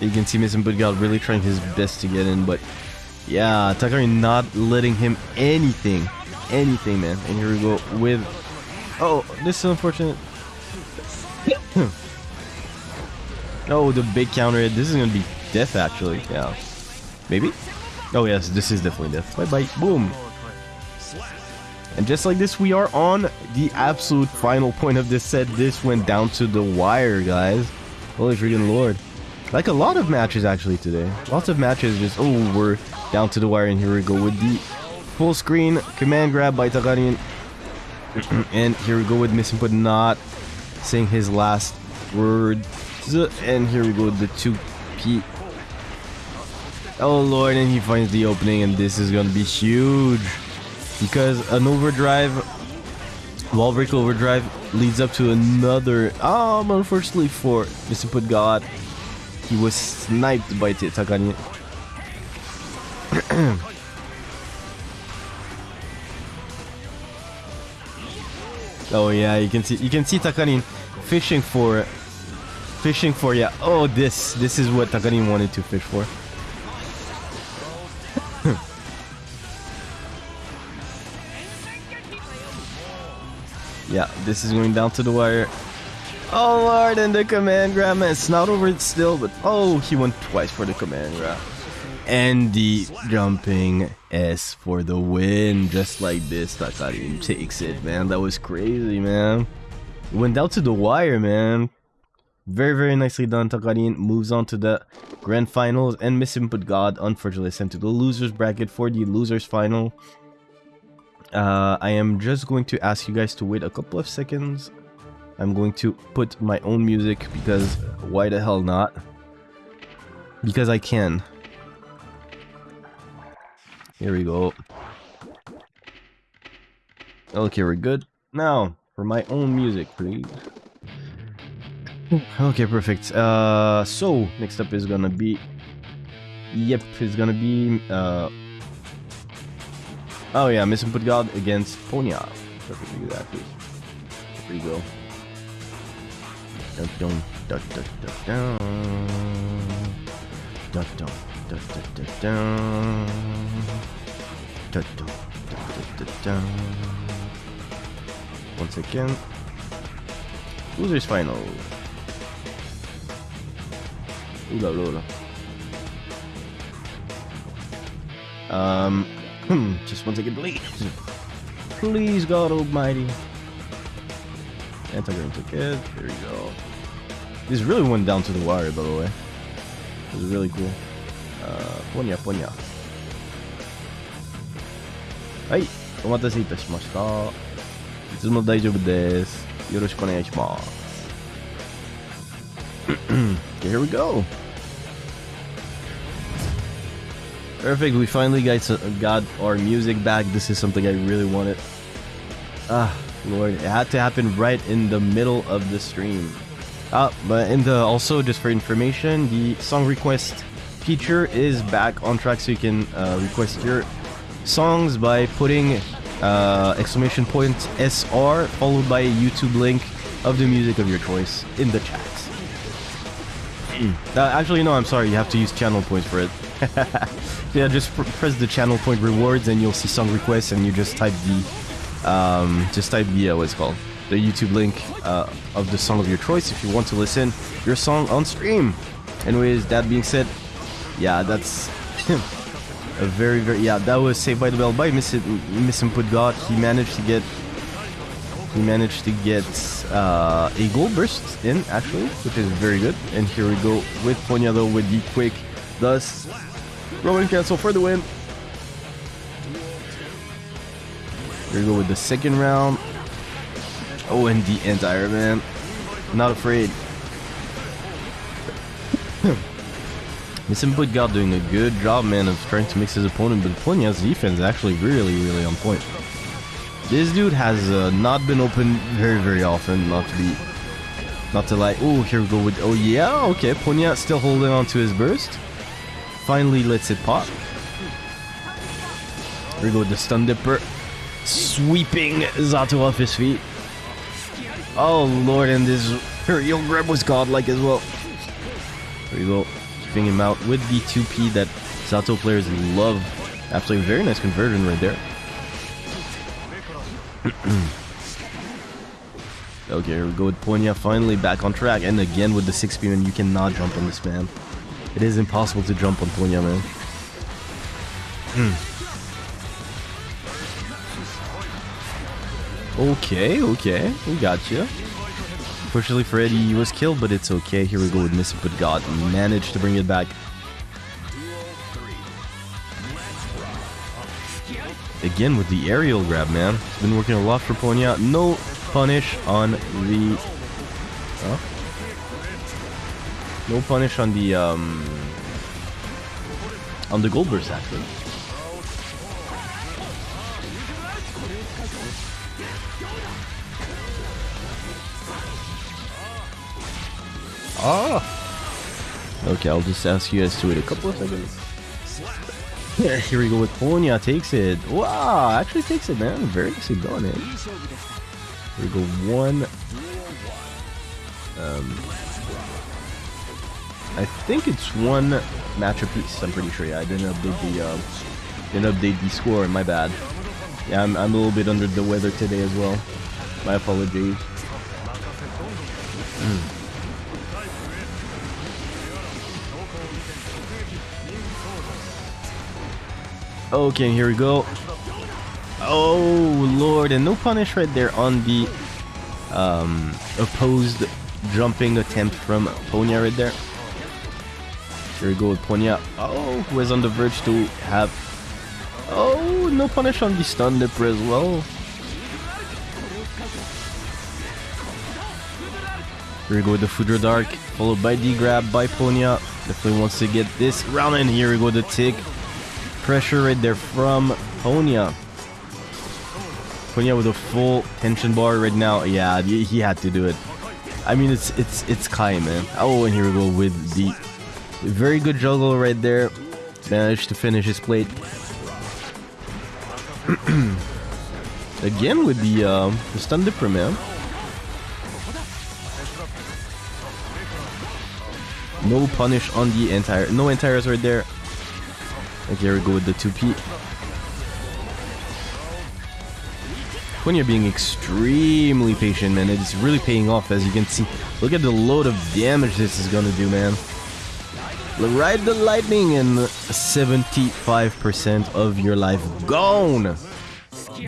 You can see Mason Budgal really trying his best to get in, but yeah, Takari not letting him anything. Anything, man. And here we go with... Oh, this is unfortunate. oh, the big counter hit. This is gonna be death, actually. Yeah. Maybe? Oh, yes, this is definitely death. Bye bye. Boom. And just like this, we are on the absolute final point of this set. This went down to the wire, guys. Holy freaking lord. Like a lot of matches, actually, today. Lots of matches just, oh, we're down to the wire, and here we go with the full screen command grab by Takarin. and here we go with Misinput not saying his last word. And here we go the 2P. Oh lord, and he finds the opening, and this is gonna be huge. Because an overdrive, wall break overdrive, leads up to another. Um, unfortunately for Mr. Put God, he was sniped by Takani. oh yeah, you can see you can see Takarin fishing for fishing for yeah. Oh this this is what Takarin wanted to fish for. yeah, this is going down to the wire. Oh lord, and the command grab, man. It's not over still, but oh, he went twice for the command grab. And the jumping S for the win, just like this. Takarin takes it, man. That was crazy, man. Went down to the wire, man. Very, very nicely done. Takarin moves on to the grand finals, and Misinput God unfortunately sent to the losers bracket for the losers final. Uh, I am just going to ask you guys to wait a couple of seconds. I'm going to put my own music because why the hell not? Because I can. Here we go. Okay, we're good. Now, for my own music, please. Okay, perfect. Uh, so, next up is gonna be... Yep, it's gonna be... Uh, oh yeah, Misinput God against Ponya. Perfect, exactly. There we go. Dun dun dun dun dun dun dun dun dun dun dun dun dun dun dun dun Once again, losers final. Ooh la la. Um, hmm, just one second, please. Please, God Almighty. Anti-Green took it. There we go. This really went down to the wire, by the way. It was really cool. Uh, Ponya, Ponya. はい、お待たせいたしました。いつも大丈夫です。よろしくお願いします。 here we go. Perfect, we finally got, got our music back. This is something I really wanted. Ah, Lord, it had to happen right in the middle of the stream. Ah, but in the also just for information, the song request feature is back on track, so you can uh, request your songs by putting uh, exclamation point SR followed by a YouTube link of the music of your choice in the chat. Uh, actually, no, I'm sorry. You have to use channel points for it. yeah, just pr press the channel point rewards, and you'll see song requests, and you just type the, um, just type the uh, what's called the YouTube link uh, of the song of your choice if you want to listen your song on stream. Anyways, that being said, yeah, that's a very very yeah that was Saved by the Bell by Miss Misinput God. He managed to get he managed to get uh, a gold burst in actually, which is very good. And here we go with Ponyado with the quick, thus Roman cancel for the win. Here we go with the second round. Oh, and the anti man, not afraid. Misinput God doing a good job, man, of trying to mix his opponent, but Ponya's defense is actually really, really on point. This dude has uh, not been open very, very often, not to be... Not to lie. Oh, here we go with... Oh, yeah, okay. Ponya still holding on to his burst. Finally lets it pop. Here we go with the Stun Dipper. Sweeping Zato off his feet. Oh, lord, and this real grab was godlike as well. There you go. Keeping him out with the 2P that Zato players love. Absolutely very nice conversion right there. Okay, here we go with Ponya finally back on track. And again with the 6P, man, you cannot jump on this man. It is impossible to jump on Ponya, man. Hmm. Okay, okay, we got you. Fortunately for Eddie, he was killed, but it's okay. Here we go with Misinput God. Managed to bring it back. Again with the aerial grab, man. It's been working a lot for Ponya. No punish on the... Huh? No punish on the, um... On the gold burst, actually. Ah! Okay, I'll just ask you guys to wait a couple of seconds. Here we go with Ponya, takes it. Wow, actually takes it, man. Very nicely done, eh? Here we go, one. Um, I think it's one match apiece. I'm pretty sure. Yeah, I didn't update the uh, didn't update the score. My bad. Yeah, I'm, I'm a little bit under the weather today as well. My apologies. Hmm. Okay, here we go. Oh lord, and no punish right there on the um, opposed jumping attempt from Ponya right there. Here we go with Ponya. Oh, who is on the verge to have... Oh, no punish on the stun dipper as well. Here we go with the Foudre Arc, followed by the grab by Ponya. Definitely wants to get this round in. Here we go, the tick. Pressure right there from Ponya. Ponya with a full tension bar right now. Yeah, he had to do it. I mean, it's it's it's Ky, man. Oh, and here we go with the very good juggle right there. Managed to finish his plate. Again with the um, the stun dipper, man. No punish on the entire, no entires right there. Okay, here we go with the 2P. When you're being extremely patient, man. It's really paying off, as you can see. Look at the load of damage this is gonna do, man. Ride the lightning and 75% of your life gone.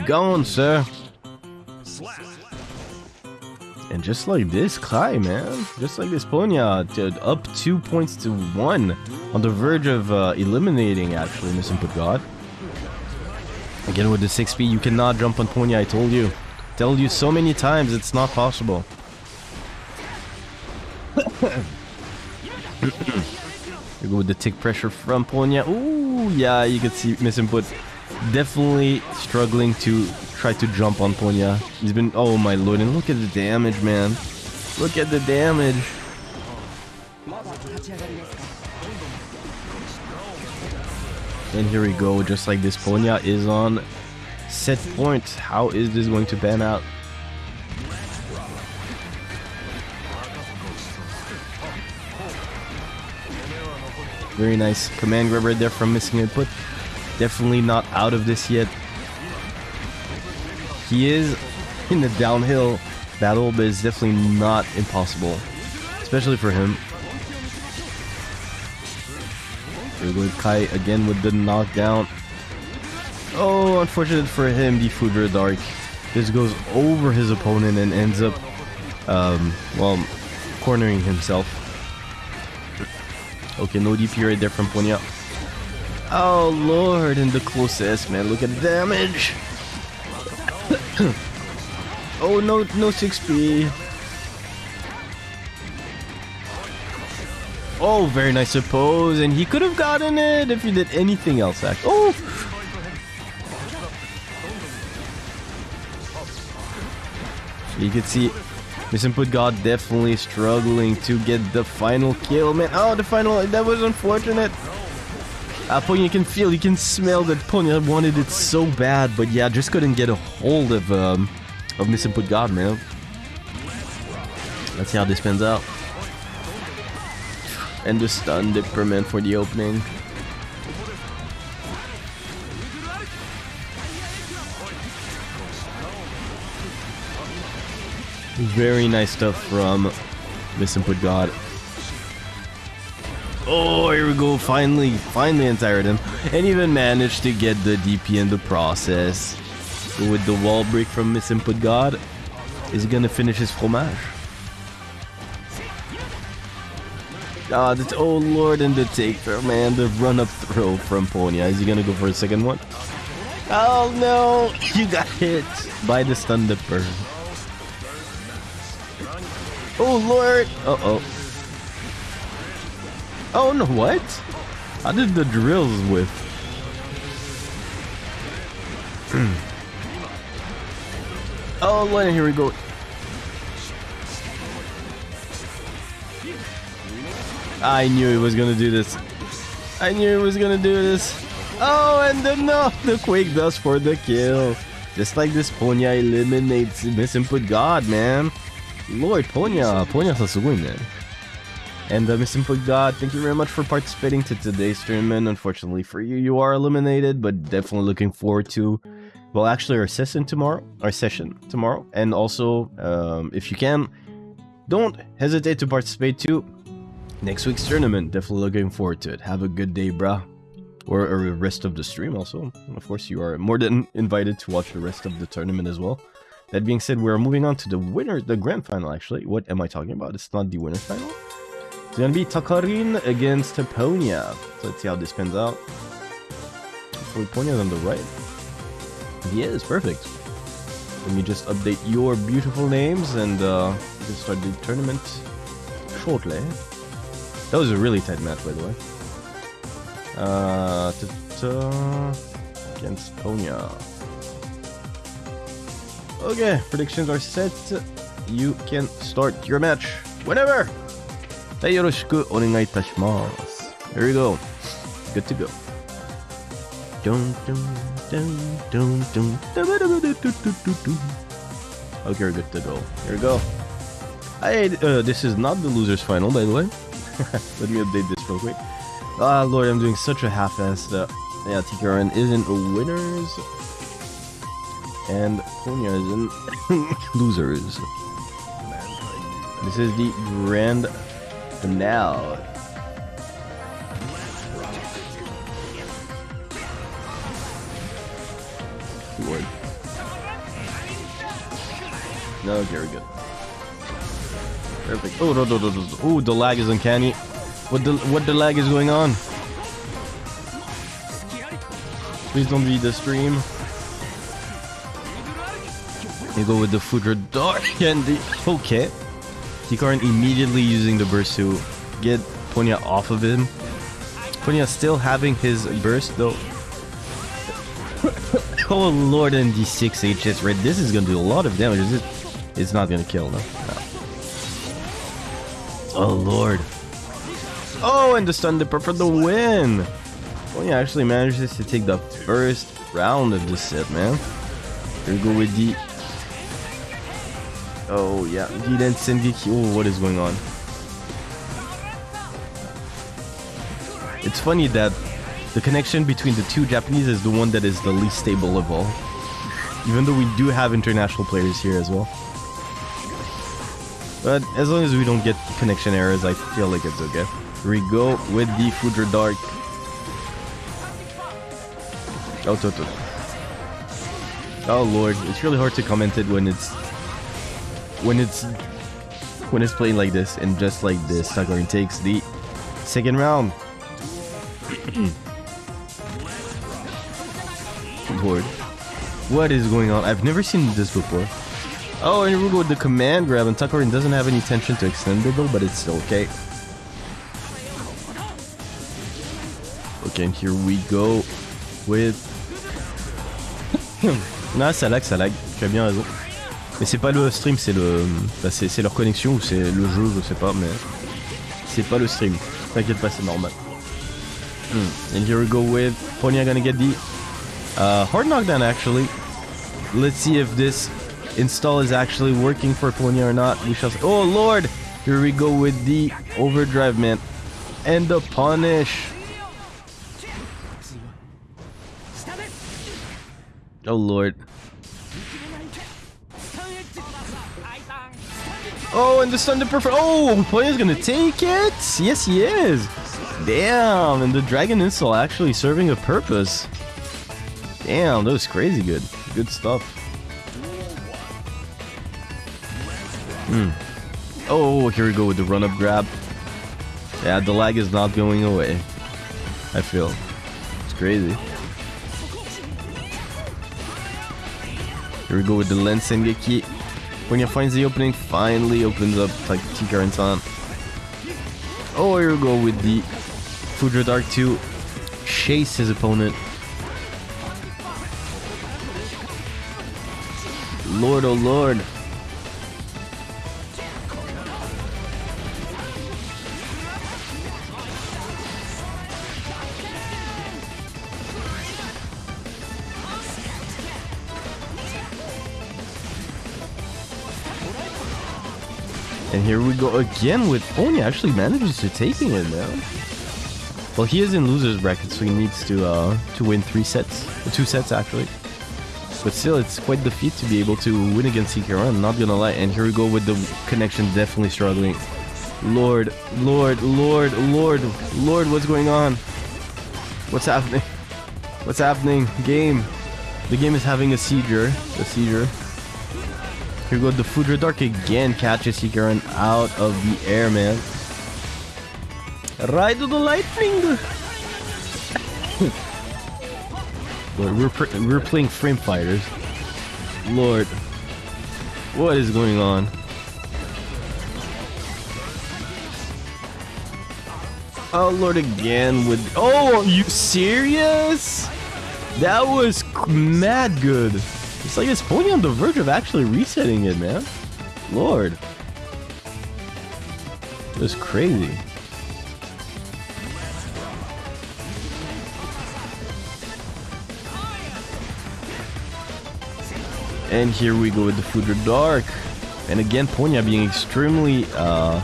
Gone, sir. And just like this, Ky, man. Just like this, Ponya, up two points to one. On the verge of uh, eliminating, actually, Misinput God. Again, with the 6P, you cannot jump on Ponya, I told you. Told you so many times, it's not possible. you go with the tick pressure from Ponya. Ooh, yeah, you can see Misinput definitely struggling to try to jump on Ponya. He's been, oh my lord, and look at the damage, man. Look at the damage. And here we go, just like this, Ponya is on set point. How is this going to pan out? Very nice command grab right there from missing input. Definitely not out of this yet. He is in the downhill battle, but it's definitely not impossible. Especially for him. With Ky again with the knockdown. Oh, unfortunate for him, the Foudre Arc. This goes over his opponent and ends up, um, well, cornering himself. Okay, no DP right there from Ponya. Oh lord, and the closest, man. Look at the damage. Oh no, no 6p. Oh, very nice oppose, and he could have gotten it if he did anything else. Actually, oh. You can see Misinput God definitely struggling to get the final kill, man. Oh, the final, that was unfortunate. Uh, you can feel, you can smell that Ponya wanted it so bad, but yeah, just couldn't get a hold of um, of Misinput God, man. Let's see how this pans out. And the stun dipper, man, for the opening. Very nice stuff from Misinput God. Oh, here we go. Finally, finally anti him. And even managed to get the DP in the process. With the wall break from Misinput God. Is he gonna finish his fromage? Ah, the oh lord, and the take throw, man. The run up throw from Ponya. Is he gonna go for a second one? Oh no! You got hit by the stun dipper. Oh lord! Uh oh. No, what? I did the drills with. oh lord, here we go. I knew he was gonna do this. I knew he was gonna do this. Oh, and the no, the Quake does for the kill. Just like this, Ponya eliminates Misinput God, man. Lord, Ponya, Ponya a sugoi, man. And uh, Misinput God, thank you very much for participating to today's tournament. Unfortunately for you, you are eliminated, but definitely looking forward to, well, actually our session tomorrow, our session tomorrow. And also, um, if you can, don't hesitate to participate too next week's tournament. Definitely looking forward to it. Have a good day, bruh. Or, or the rest of the stream also. And of course, you are more than invited to watch the rest of the tournament as well. That being said, we're moving on to the winner, the grand final actually. What am I talking about? It's not the winner final. It's gonna be Takarin against Ponya. So let's see how this pans out. Hopefully Ponya's on the right. He is, perfect. Let me just update your beautiful names and uh, can start the tournament shortly. That was a really tight match, by the way. Uh, against Ponya. Okay, predictions are set. You can start your match whenever. はい、よろしくお願いいたします。Here we go. Good to go. ドンドンドンドンドンダバダバダドドドドド Okay, we're good to go. Here we go. Hey, uh, this is not the loser's final, by the way. Let me update this real quick. Ah, lord, I'm doing such a half-ass that, yeah, TKRN isn't a winners, and Ponya isn't losers. This is the grand finale. Lord. No, we're good. Perfect. Oh, no, no, no, no. Oh, the lag is uncanny. What the what the lag is going on? Please don't be the stream. You go with the Foudre Arc and the okay. Takarin immediately using the burst to get Ponya off of him. Ponya still having his burst though. oh lord, and the 6 HS red. This is gonna do a lot of damage. Is it? It's not gonna kill, no. no. Oh lord. Oh, and the stun dipper for the win. Ponya actually manages to take the first round of this set, man. Here we go with the. Oh yeah, Giden Sengeki. Oh, what is going on? It's funny that the connection between the two Japanese is the one that is the least stable of all. Even though we do have international players here as well. But as long as we don't get connection errors, I feel like it's okay. Here we go with the Foudre Arc. Oh, Toto. Oh lord, it's really hard to comment it when it's when it's when it's playing like this and just like this. Takarin takes the second round. Lord, what is going on? I've never seen this before. Oh, and we go with the command grab, and Takarin doesn't have any tension to extend it though, but it's still okay. Okay, and here we go with... non, ça lag, ça lag. Tu bien raison. Mais c'est pas le stream, c'est le... C'est leur connexion ou c'est le jeu, je sais pas, mais... C'est pas le stream. T'inquiète pas, c'est normal. Hmm. And here we go with Ponya gonna get the uh, hard knockdown actually. Let's see if this install is actually working for Ponya or not. We shall. Oh lord! Here we go with the overdrive man. And the punish. Oh lord. Oh, and the Thunder Perfect. Oh, Ponya's gonna take it. Yes, he is. Damn, and the Dragon Install actually serving a purpose. Damn, that was crazy good. Good stuff. Hmm. Oh, here we go with the run-up grab. Yeah, the lag is not going away. I feel. It's crazy. Here we go with the Lens Sengeki. Ponya finds the opening, finally opens up like Tika and. Oh, here we go with the Foudre Arc 2. Chase his opponent. Lord, oh lord. Here we go again with Ponya actually manages to taking it now. Well, he is in loser's bracket, so he needs to uh, to win three sets, two sets actually. But still, it's quite the feat to be able to win against Ikara, I'm not gonna lie. And here we go with the connection definitely struggling. Lord, Lord, Lord, Lord, Lord, what's going on? What's happening? What's happening? Game. The game is having a seizure. A seizure. Here go, the Foudre Arc again catches Takarin out of the air, man. Ride to the lightning! Lord, we're, we're playing frame fighters. Lord, what is going on? Oh Lord, again with. Oh, are you serious? That was mad good. It's like it's Pony on the verge of actually resetting it, man. Lord. Was crazy. And here we go with the Foudre Arc. And again, Ponya being extremely, uh,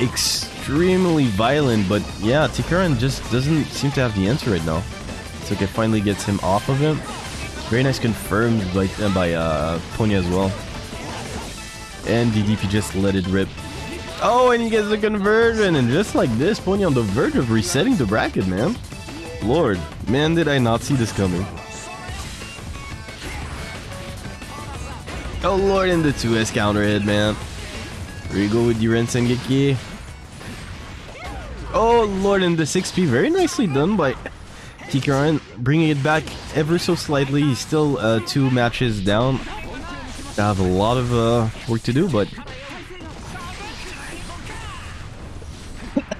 extremely violent. But yeah, Takarin just doesn't seem to have the answer right now. So it finally gets him off of him. Very nice confirmed by, uh, by uh, Ponya as well. And DDP just let it rip. Oh, and he gets the conversion. And just like this, Ponya on the verge of resetting the bracket, man. Lord, man, did I not see this coming. Oh lord, and the 2S counter hit, man. Here go with Yuren Sengeki. Oh lord, and the 6P, very nicely done by Takarin, bringing it back ever so slightly. He's still uh, two matches down. I have a lot of uh, work to do, but...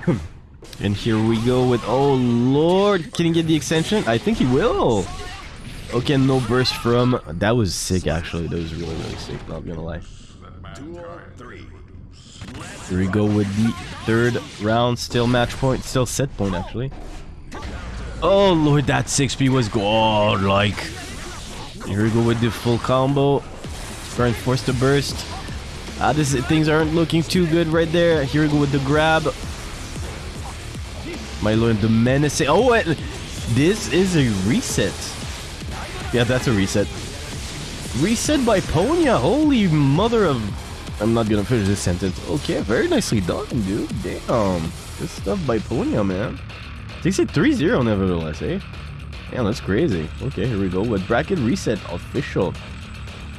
and here we go with... Oh lord, can he get the extension? I think he will. Okay, no burst from... That was sick, actually. That was really, really sick, not gonna lie. Duel 3. Here we go with the third round. Still match point. Still set point, actually. Oh, lord, that 6P was god-like. Here we go with the full combo. Trying to force the burst. Ah, this things aren't looking too good right there. Here we go with the grab. My lord, the menacing. Oh, and this is a reset. Yeah, that's a reset. Reset by Ponya. Holy mother of... I'm not gonna finish this sentence. Okay, very nicely done, dude. Damn. Good stuff by Ponya, man. Takes it 3-0 nevertheless, eh? Damn, that's crazy. Okay, here we go with bracket reset official.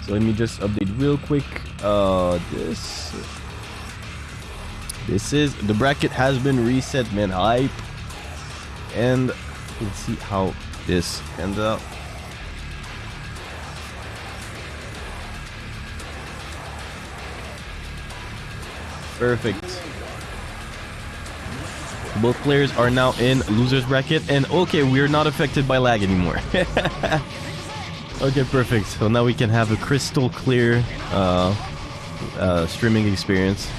So let me just update real quick. Uh, this... This is... The bracket has been reset, man. Hype. And let's see how this ends up. Perfect. Both players are now in loser's bracket, and okay, we're not affected by lag anymore. okay, perfect. So now we can have a crystal clear uh, uh, streaming experience.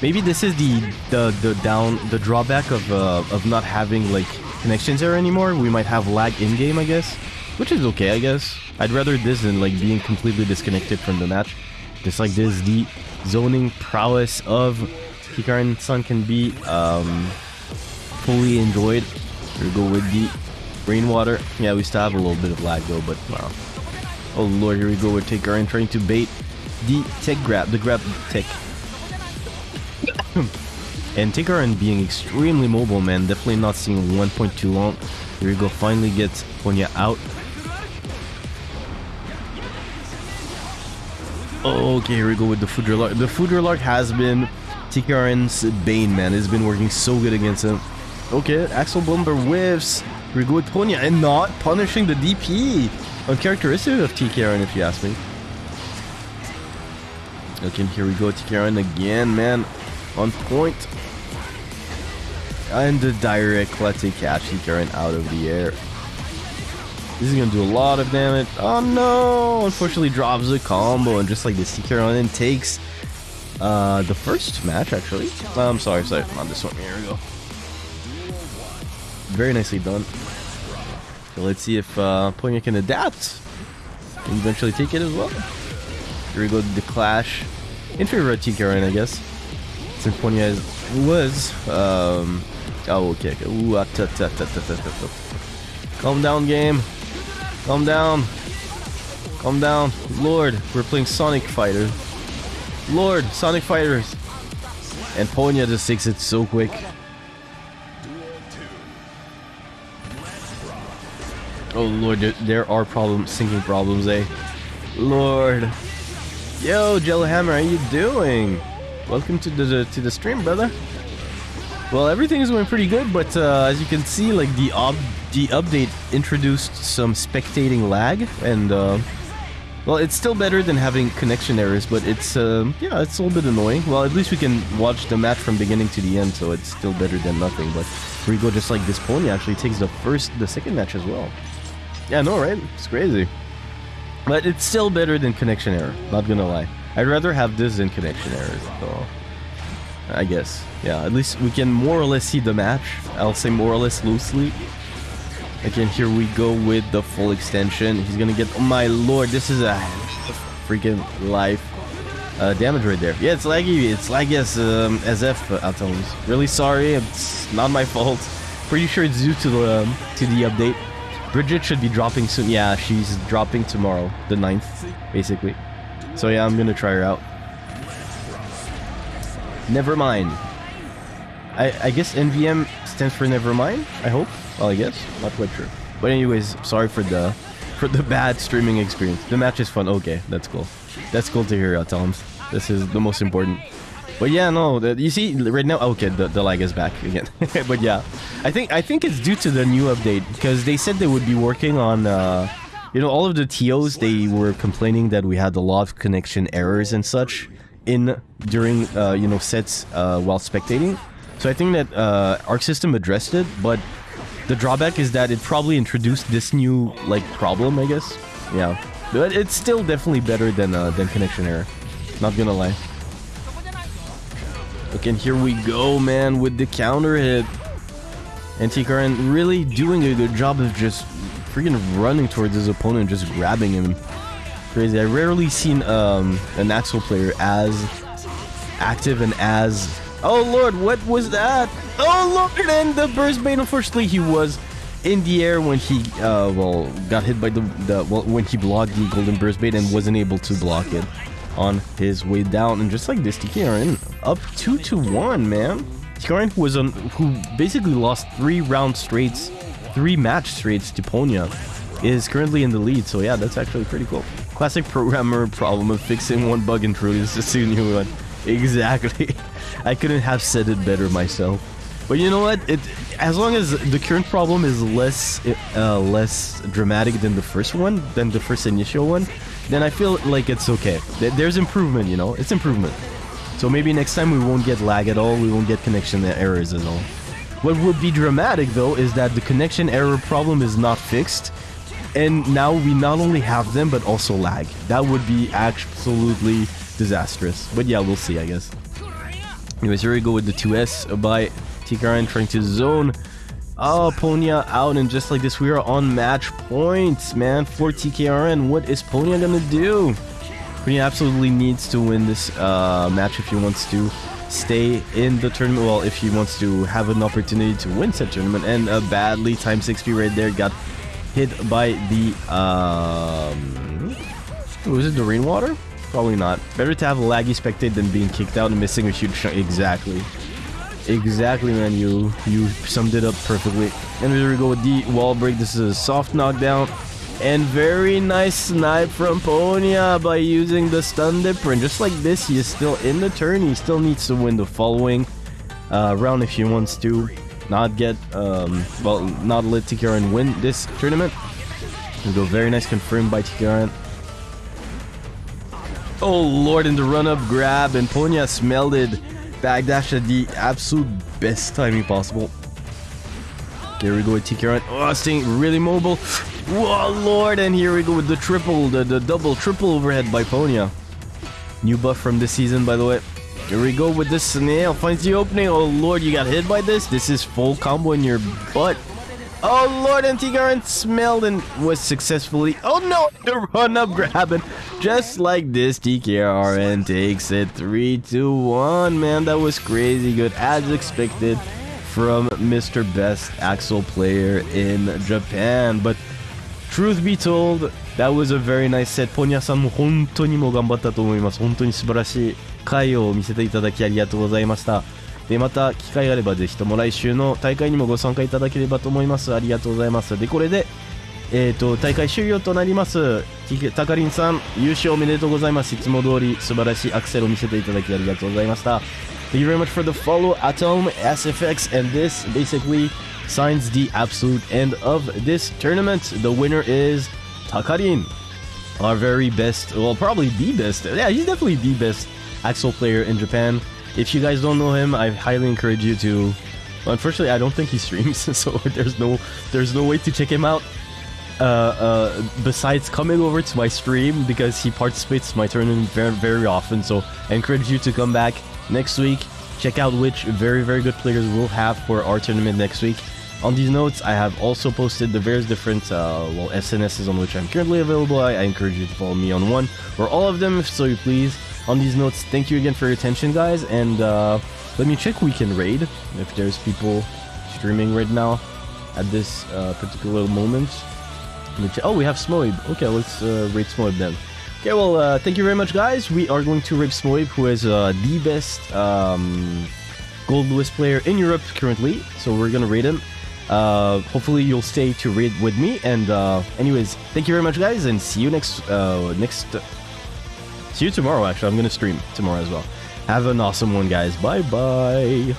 Maybe this is the the the down the drawback of uh, of not having like connections there anymore. We might have lag in game, I guess, which is okay, I guess. I'd rather this than like being completely disconnected from the match. Just like this, the zoning prowess of Takarin Sun can be um, fully enjoyed. We go with the rainwater. Yeah, we still have a little bit of lag though, but wow. Oh lord, here we go with Takarin trying to bait the tech grab, the grab tech. and Takarin being extremely mobile, man. Definitely not seeing one point too long. Here we go, finally gets Ponya out. Okay, here we go with the Foudre Arc. The Foudre Arc has been Takarin's bane, man. It's been working so good against him. Okay, Axl Bomber whiffs. Here we go with Ponya and not punishing the DP. Uncharacteristic of TKRN, if you ask me. Okay, here we go, TKRN again, man. On point. And the Dire Eclat catch TKRN out of the air. This is gonna do a lot of damage. Oh no! Unfortunately drops the combo and just like this TKRN takes uh, the first match actually. I'm sorry, sorry, not this one. Here we go. Very nicely done. So let's see if uh, Ponya can adapt and eventually take it as well. Here we go, the clash in favor of TKRN, I guess. Since Ponya is, was, um, oh, okay. Ooh, ah, ta, ta, ta, ta, ta, ta, ta. Calm down, game. Calm down. Calm down. Lord, we're playing Sonic Fighters. Lord, Sonic Fighters. And Ponya just takes it so quick. Oh lord, there, are problems, syncing problems, eh? Lord. Yo, Jellyhammer, how you doing? Welcome to the to the stream, brother. Well, everything is going pretty good, but uh, as you can see, like the ob the update introduced some spectating lag, and uh, well, it's still better than having connection errors, but it's uh, yeah, it's a little bit annoying. Well, at least we can watch the match from beginning to the end, so it's still better than nothing. But here we go, just like this pony actually takes the first, the second match as well. Yeah, no, right? It's crazy. But it's still better than connection error, not gonna lie. I'd rather have this than connection errors, so... I guess. Yeah, at least we can more or less see the match. I'll say more or less loosely. Again, here we go with the full extension. He's gonna get... Oh my lord, this is a freaking life uh, damage right there. Yeah, it's laggy. It's laggy as um, SF uh, Atoms. Really sorry. It's not my fault. Pretty sure it's due to the um, to the update. Bridget should be dropping soon. Yeah, she's dropping tomorrow, the 9th, basically. So yeah, I'm gonna try her out. Never mind. I, I guess NVM stands for never mind, I hope. Well, I guess. Not quite sure. But anyways, sorry for the for the bad streaming experience. The match is fun. Okay, that's cool. That's cool to hear, uh, Toms. This is the most important. But yeah, no, the, you see right now. Okay, the, the lag is back again. but yeah, I think I think it's due to the new update because they said they would be working on. Uh, you know, all of the TOs they were complaining that we had a lot of connection errors and such in during uh, you know sets uh, while spectating. So I think that uh, Arc System addressed it, but the drawback is that it probably introduced this new like problem, I guess. Yeah, but it's still definitely better than uh, than connection error. Not gonna lie. Okay, and here we go, man, with the counter hit. Takarin really doing a good job of just freaking running towards his opponent, just grabbing him. Crazy. I rarely seen um, an Axl player as active and as... Oh lord, what was that? Oh lord, and the burst bait, unfortunately, he was in the air when he, uh, well, got hit by the, the well, when he blocked the golden burst bait and wasn't able to block it on his way down. And just like this, TKRN up 2 to 1, man. TKRN who was on, who basically lost three round straights, three match straights to Ponya, is currently in the lead. So yeah, that's actually pretty cool. Classic programmer problem of fixing one bug and introducing a new one. Exactly. I couldn't have said it better myself. But you know what? It as long as the current problem is less uh, less dramatic than the first one, than the first initial one, then I feel like it's okay. There's improvement, you know? It's improvement. So maybe next time we won't get lag at all, we won't get connection errors at all. What would be dramatic though is that the connection error problem is not fixed, and now we not only have them but also lag. That would be absolutely disastrous. But yeah, we'll see, I guess. Anyways, here we go with the 2S by Takarin trying to zone Oh, Ponya out, and just like this, we are on match points, man, for TKRN. What is Ponya gonna do? Ponya absolutely needs to win this uh, match if he wants to stay in the tournament. Well, if he wants to have an opportunity to win such tournament. And uh, badly, times 6 right there got hit by the... Um, was it the rainwater? Probably not. Better to have a laggy spectate than being kicked out and missing a huge chunk. Exactly. Exactly, man. You you summed it up perfectly. And here we go with the wall break. This is a soft knockdown. And very nice snipe from Ponya by using the stun dipper. And just like this, he is still in the turn. He still needs to win the following uh, round if he wants to not get, um, well, not let TKRN win this tournament. And go very nice confirmed by TKRN. Oh lord, in the run-up grab, and Ponya smelled it. Backdash at the absolute best timing possible. Here we go with TKRN. Oh, staying really mobile. Oh lord, and here we go with the triple, the, the double, triple overhead by Ponya. New buff from this season, by the way. Here we go with the snail. Finds the opening. Oh lord, you got hit by this? This is full combo in your butt. Oh lord, Antigarin smelled and was successfully- Oh no! The run up grabbing! Just like this, TKRN takes it 3 to 1. Man, that was crazy good, as expected from Mr. Best Axl player in Japan. But truth be told, that was a very nice set. ポニャさんも本当にもう頑張ったと思います。本当に素晴らしい回を見せていただきありがとうございました。で、また機会があればぜひとも来週の大会にもご参加いただければと思います。ありがとうございます。で、これで、えっ、と、大会終了となります。タカリンさん、優勝おめでとうございます。いつも通り素晴らしいアクセルを見せていただきありがとうございました。Thank you very much for the follow, Atom, SFX, and this basically signs the absolute end of this tournament. The winner is Takarin, our very best, well, probably the best. Yeah, he's definitely the best Axel player in Japan. If you guys don't know him, I highly encourage you to. Unfortunately, I don't think he streams, so there's no there's no way to check him out. Uh, uh, besides coming over to my stream because he participates my tournament very very often. So I encourage you to come back next week. Check out which very very good players we'll have for our tournament next week. On these notes, I have also posted the various different uh, well SNSs on which I'm currently available. I, I encourage you to follow me on one or all of them if so you please. On these notes, thank you again for your attention, guys, and uh, let me check weekend raid if there's people streaming right now at this uh, particular moment. Oh, we have Smoib. Okay, let's uh, raid Smoib then. Okay, well, uh, thank you very much, guys. We are going to raid Smoib, who is uh, the best um, Goldlewis player in Europe currently. So we're gonna raid him. Uh, hopefully you'll stay to raid with me. And uh, anyways, thank you very much, guys, and see you next next. See you tomorrow. Actually, I'm gonna stream tomorrow as well. Have an awesome one, guys. Bye bye.